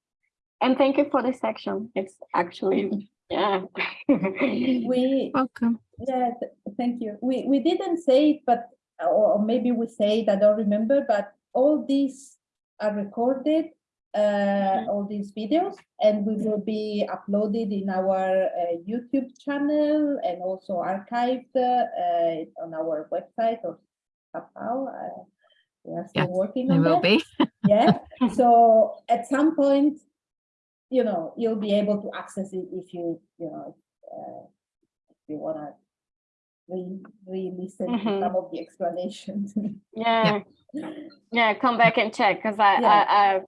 And thank you for this section. It's actually, yeah. We Welcome. Yeah, th- thank you. We, we didn't say it, but, or maybe we say it, I don't remember, but all these are recorded, uh, all these videos, and we will be uploaded in our uh, YouTube channel and also archived uh, uh, on our website or somehow. uh, We are still Yes, working There on will be. Yeah, so at some point, you know, you'll be able to access it if you, you know, uh, if you wanna re, re-listen to Mhm. some of the explanations. Yeah, yeah, come back and check because I, Yeah. I, I,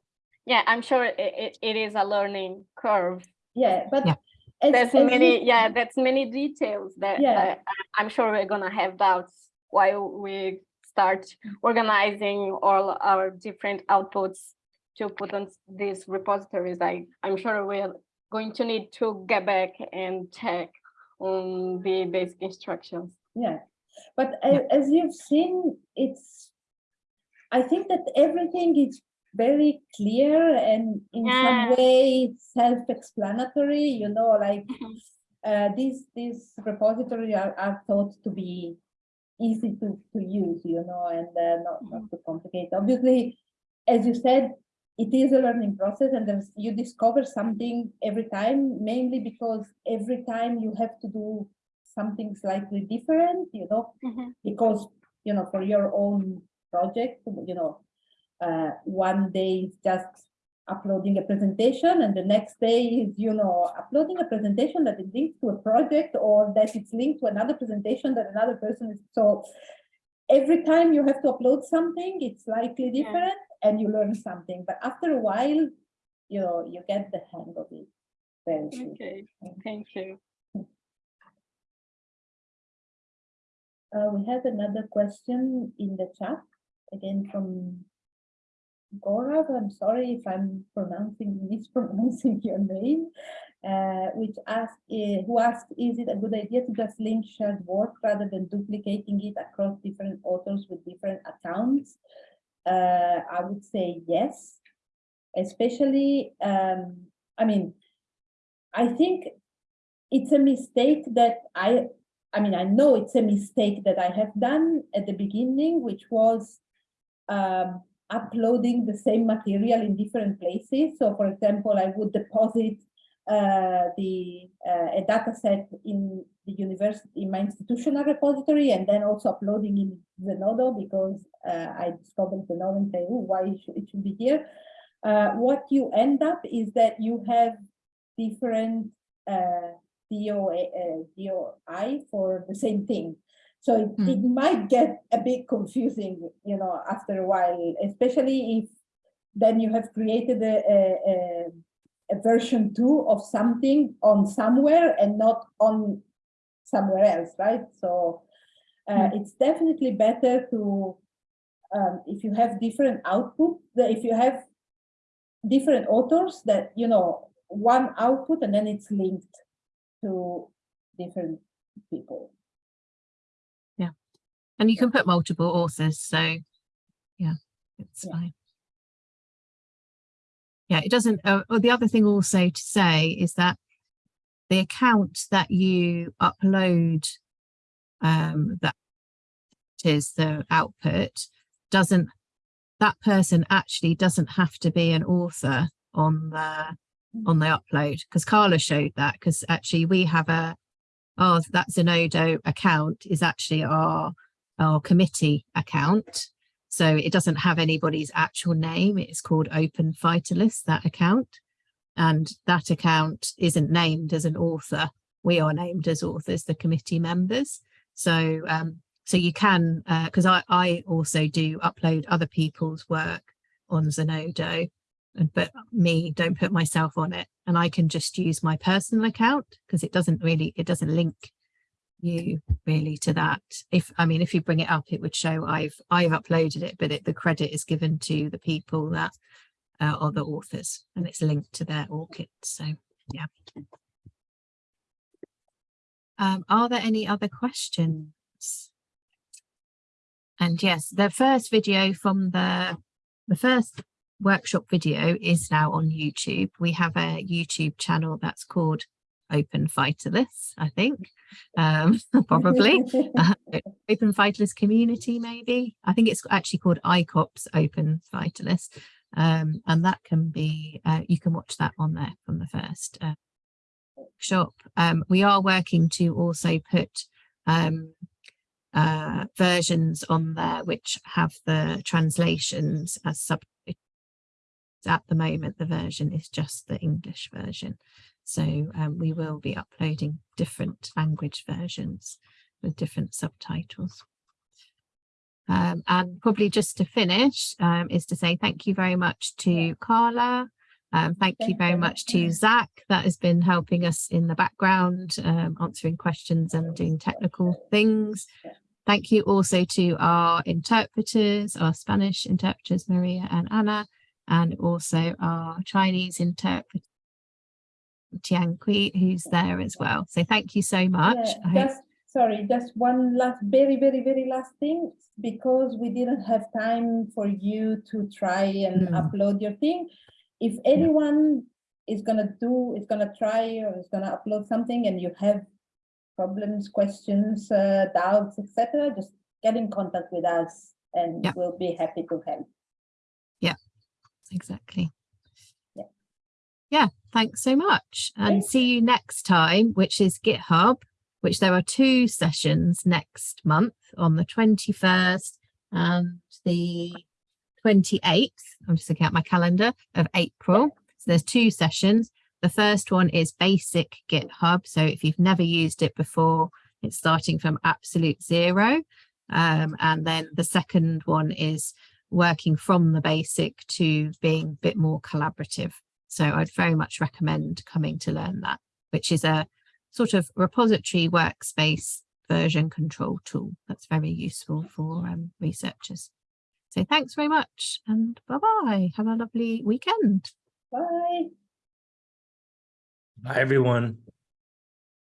yeah, I'm sure it, it, it is a learning curve. Yeah, but. Yeah. as- There's as many, you- yeah, that's many details that, Yeah. that I- I'm sure we're gonna have doubts while we start organizing all our different outputs to put on these repositories. I, I'm sure we're going to need to get back and check on the basic instructions. Yeah, but Yeah. as you've seen, it's, I think that everything is very clear and in Yeah. some way self-explanatory, you know, like Mhm. uh, these, these repository are, are thought to be easy to, to use, you know, and uh, not, not too complicated. Obviously, as you said, it is a learning process and you discover something every time, mainly because every time you have to do something slightly different, you know, Mhm. because, you know, for your own project, you know, uh, one day is just uploading a presentation and the next day is, you know, uploading a presentation that is linked to a project or that it's linked to another presentation that another person is, so every time you have to upload something, it's slightly Yeah. different and you learn something, but after a while, you know, you get the hang of it very. Okay, thank you. Uh, we have another question in the chat, again from Gaurav. I'm sorry if I'm pronouncing, mispronouncing your name. Uh, which asked, uh, who asked, is it a good idea to just link shared work rather than duplicating it across different authors with different accounts? Uh, I would say yes, especially, um, I mean, I think it's a mistake that I I mean, I know it's a mistake that I have done at the beginning, which was um, uploading the same material in different places. So for example, I would deposit uh, the uh, a data set in the university, in my institutional repository, and then also uploading in the Zenodo because uh, I discovered Zenodo and say, oh, why it should, it should be here. Uh, what you end up is that you have different uh, uh, DOI for the same thing. So it, Hmm. it might get a bit confusing, you know, after a while, especially if then you have created a, a, a, version two of something on somewhere and not on somewhere else, right? So uh, it's definitely better to, um, if you have different output, that if you have different authors that, you know, one output and then it's linked to different people. And you can put multiple authors, so yeah, it's Yeah. fine. Yeah, it doesn't, uh, or the other thing also to say is that the account that you upload um, that is the output doesn't, that person actually doesn't have to be an author on the on the upload because Carla showed that because actually we have a oh that Zenodo account is actually our our committee account. So it doesn't have anybody's actual name. It's called Open Phytolith, that account. And that account isn't named as an author. We are named as authors, the committee members. So um, so you can, because I, I also do upload other people's work on Zenodo, and but me don't put myself on it. And I can just use my personal account because it doesn't really, it doesn't link you really to that. If i mean if you bring it up it would show i've i've uploaded it but it, the credit is given to the people that uh, are the authors and it's linked to their ORCID so yeah. Um are there any other questions? And yes the first video from the the first workshop video is now on youtube. We have a youtube channel that's called Open Phytoliths i think um probably. Uh, Open Phytolith community maybe. I think it's actually called icops Open Phytolith um and that can be uh, you can watch that on there from the first uh, shop um we are working to also put um uh versions on there which have the translations as sub at the moment the version is just the english version so um, we will be uploading different language versions with different subtitles. Um, and probably just to finish um, is to say thank you very much to Carla. Um, thank you very you. much to Zach that has been helping us in the background, um, answering questions and doing technical things. Thank you also to our interpreters, our Spanish interpreters, Maria and Anna, and also our Chinese interpreter, Tian Kui, who's there as well. So thank you so much. Yeah, just, sorry, just one last, very, very, very last thing, because we didn't have time for you to try and Mm. upload your thing. If anyone is gonna do, is gonna try or is gonna upload something and you have problems, questions, uh, doubts, etc., just get in contact with us and we'll be happy to help. Yeah, exactly. Yeah. Thanks so much. And see you next time, which is GitHub, which there are two sessions next month on the 21st and the 28th. I'm just looking at my calendar of April. So there's two sessions. The first one is basic GitHub. So if you've never used it before, it's starting from absolute zero. Um, and then the second one is working from the basic to being a bit more collaborative. So I'd very much recommend coming to learn that, which is a sort of repository workspace version control tool that's very useful for um, researchers. So thanks very much and bye-bye. Have a lovely weekend. Bye. Bye, everyone.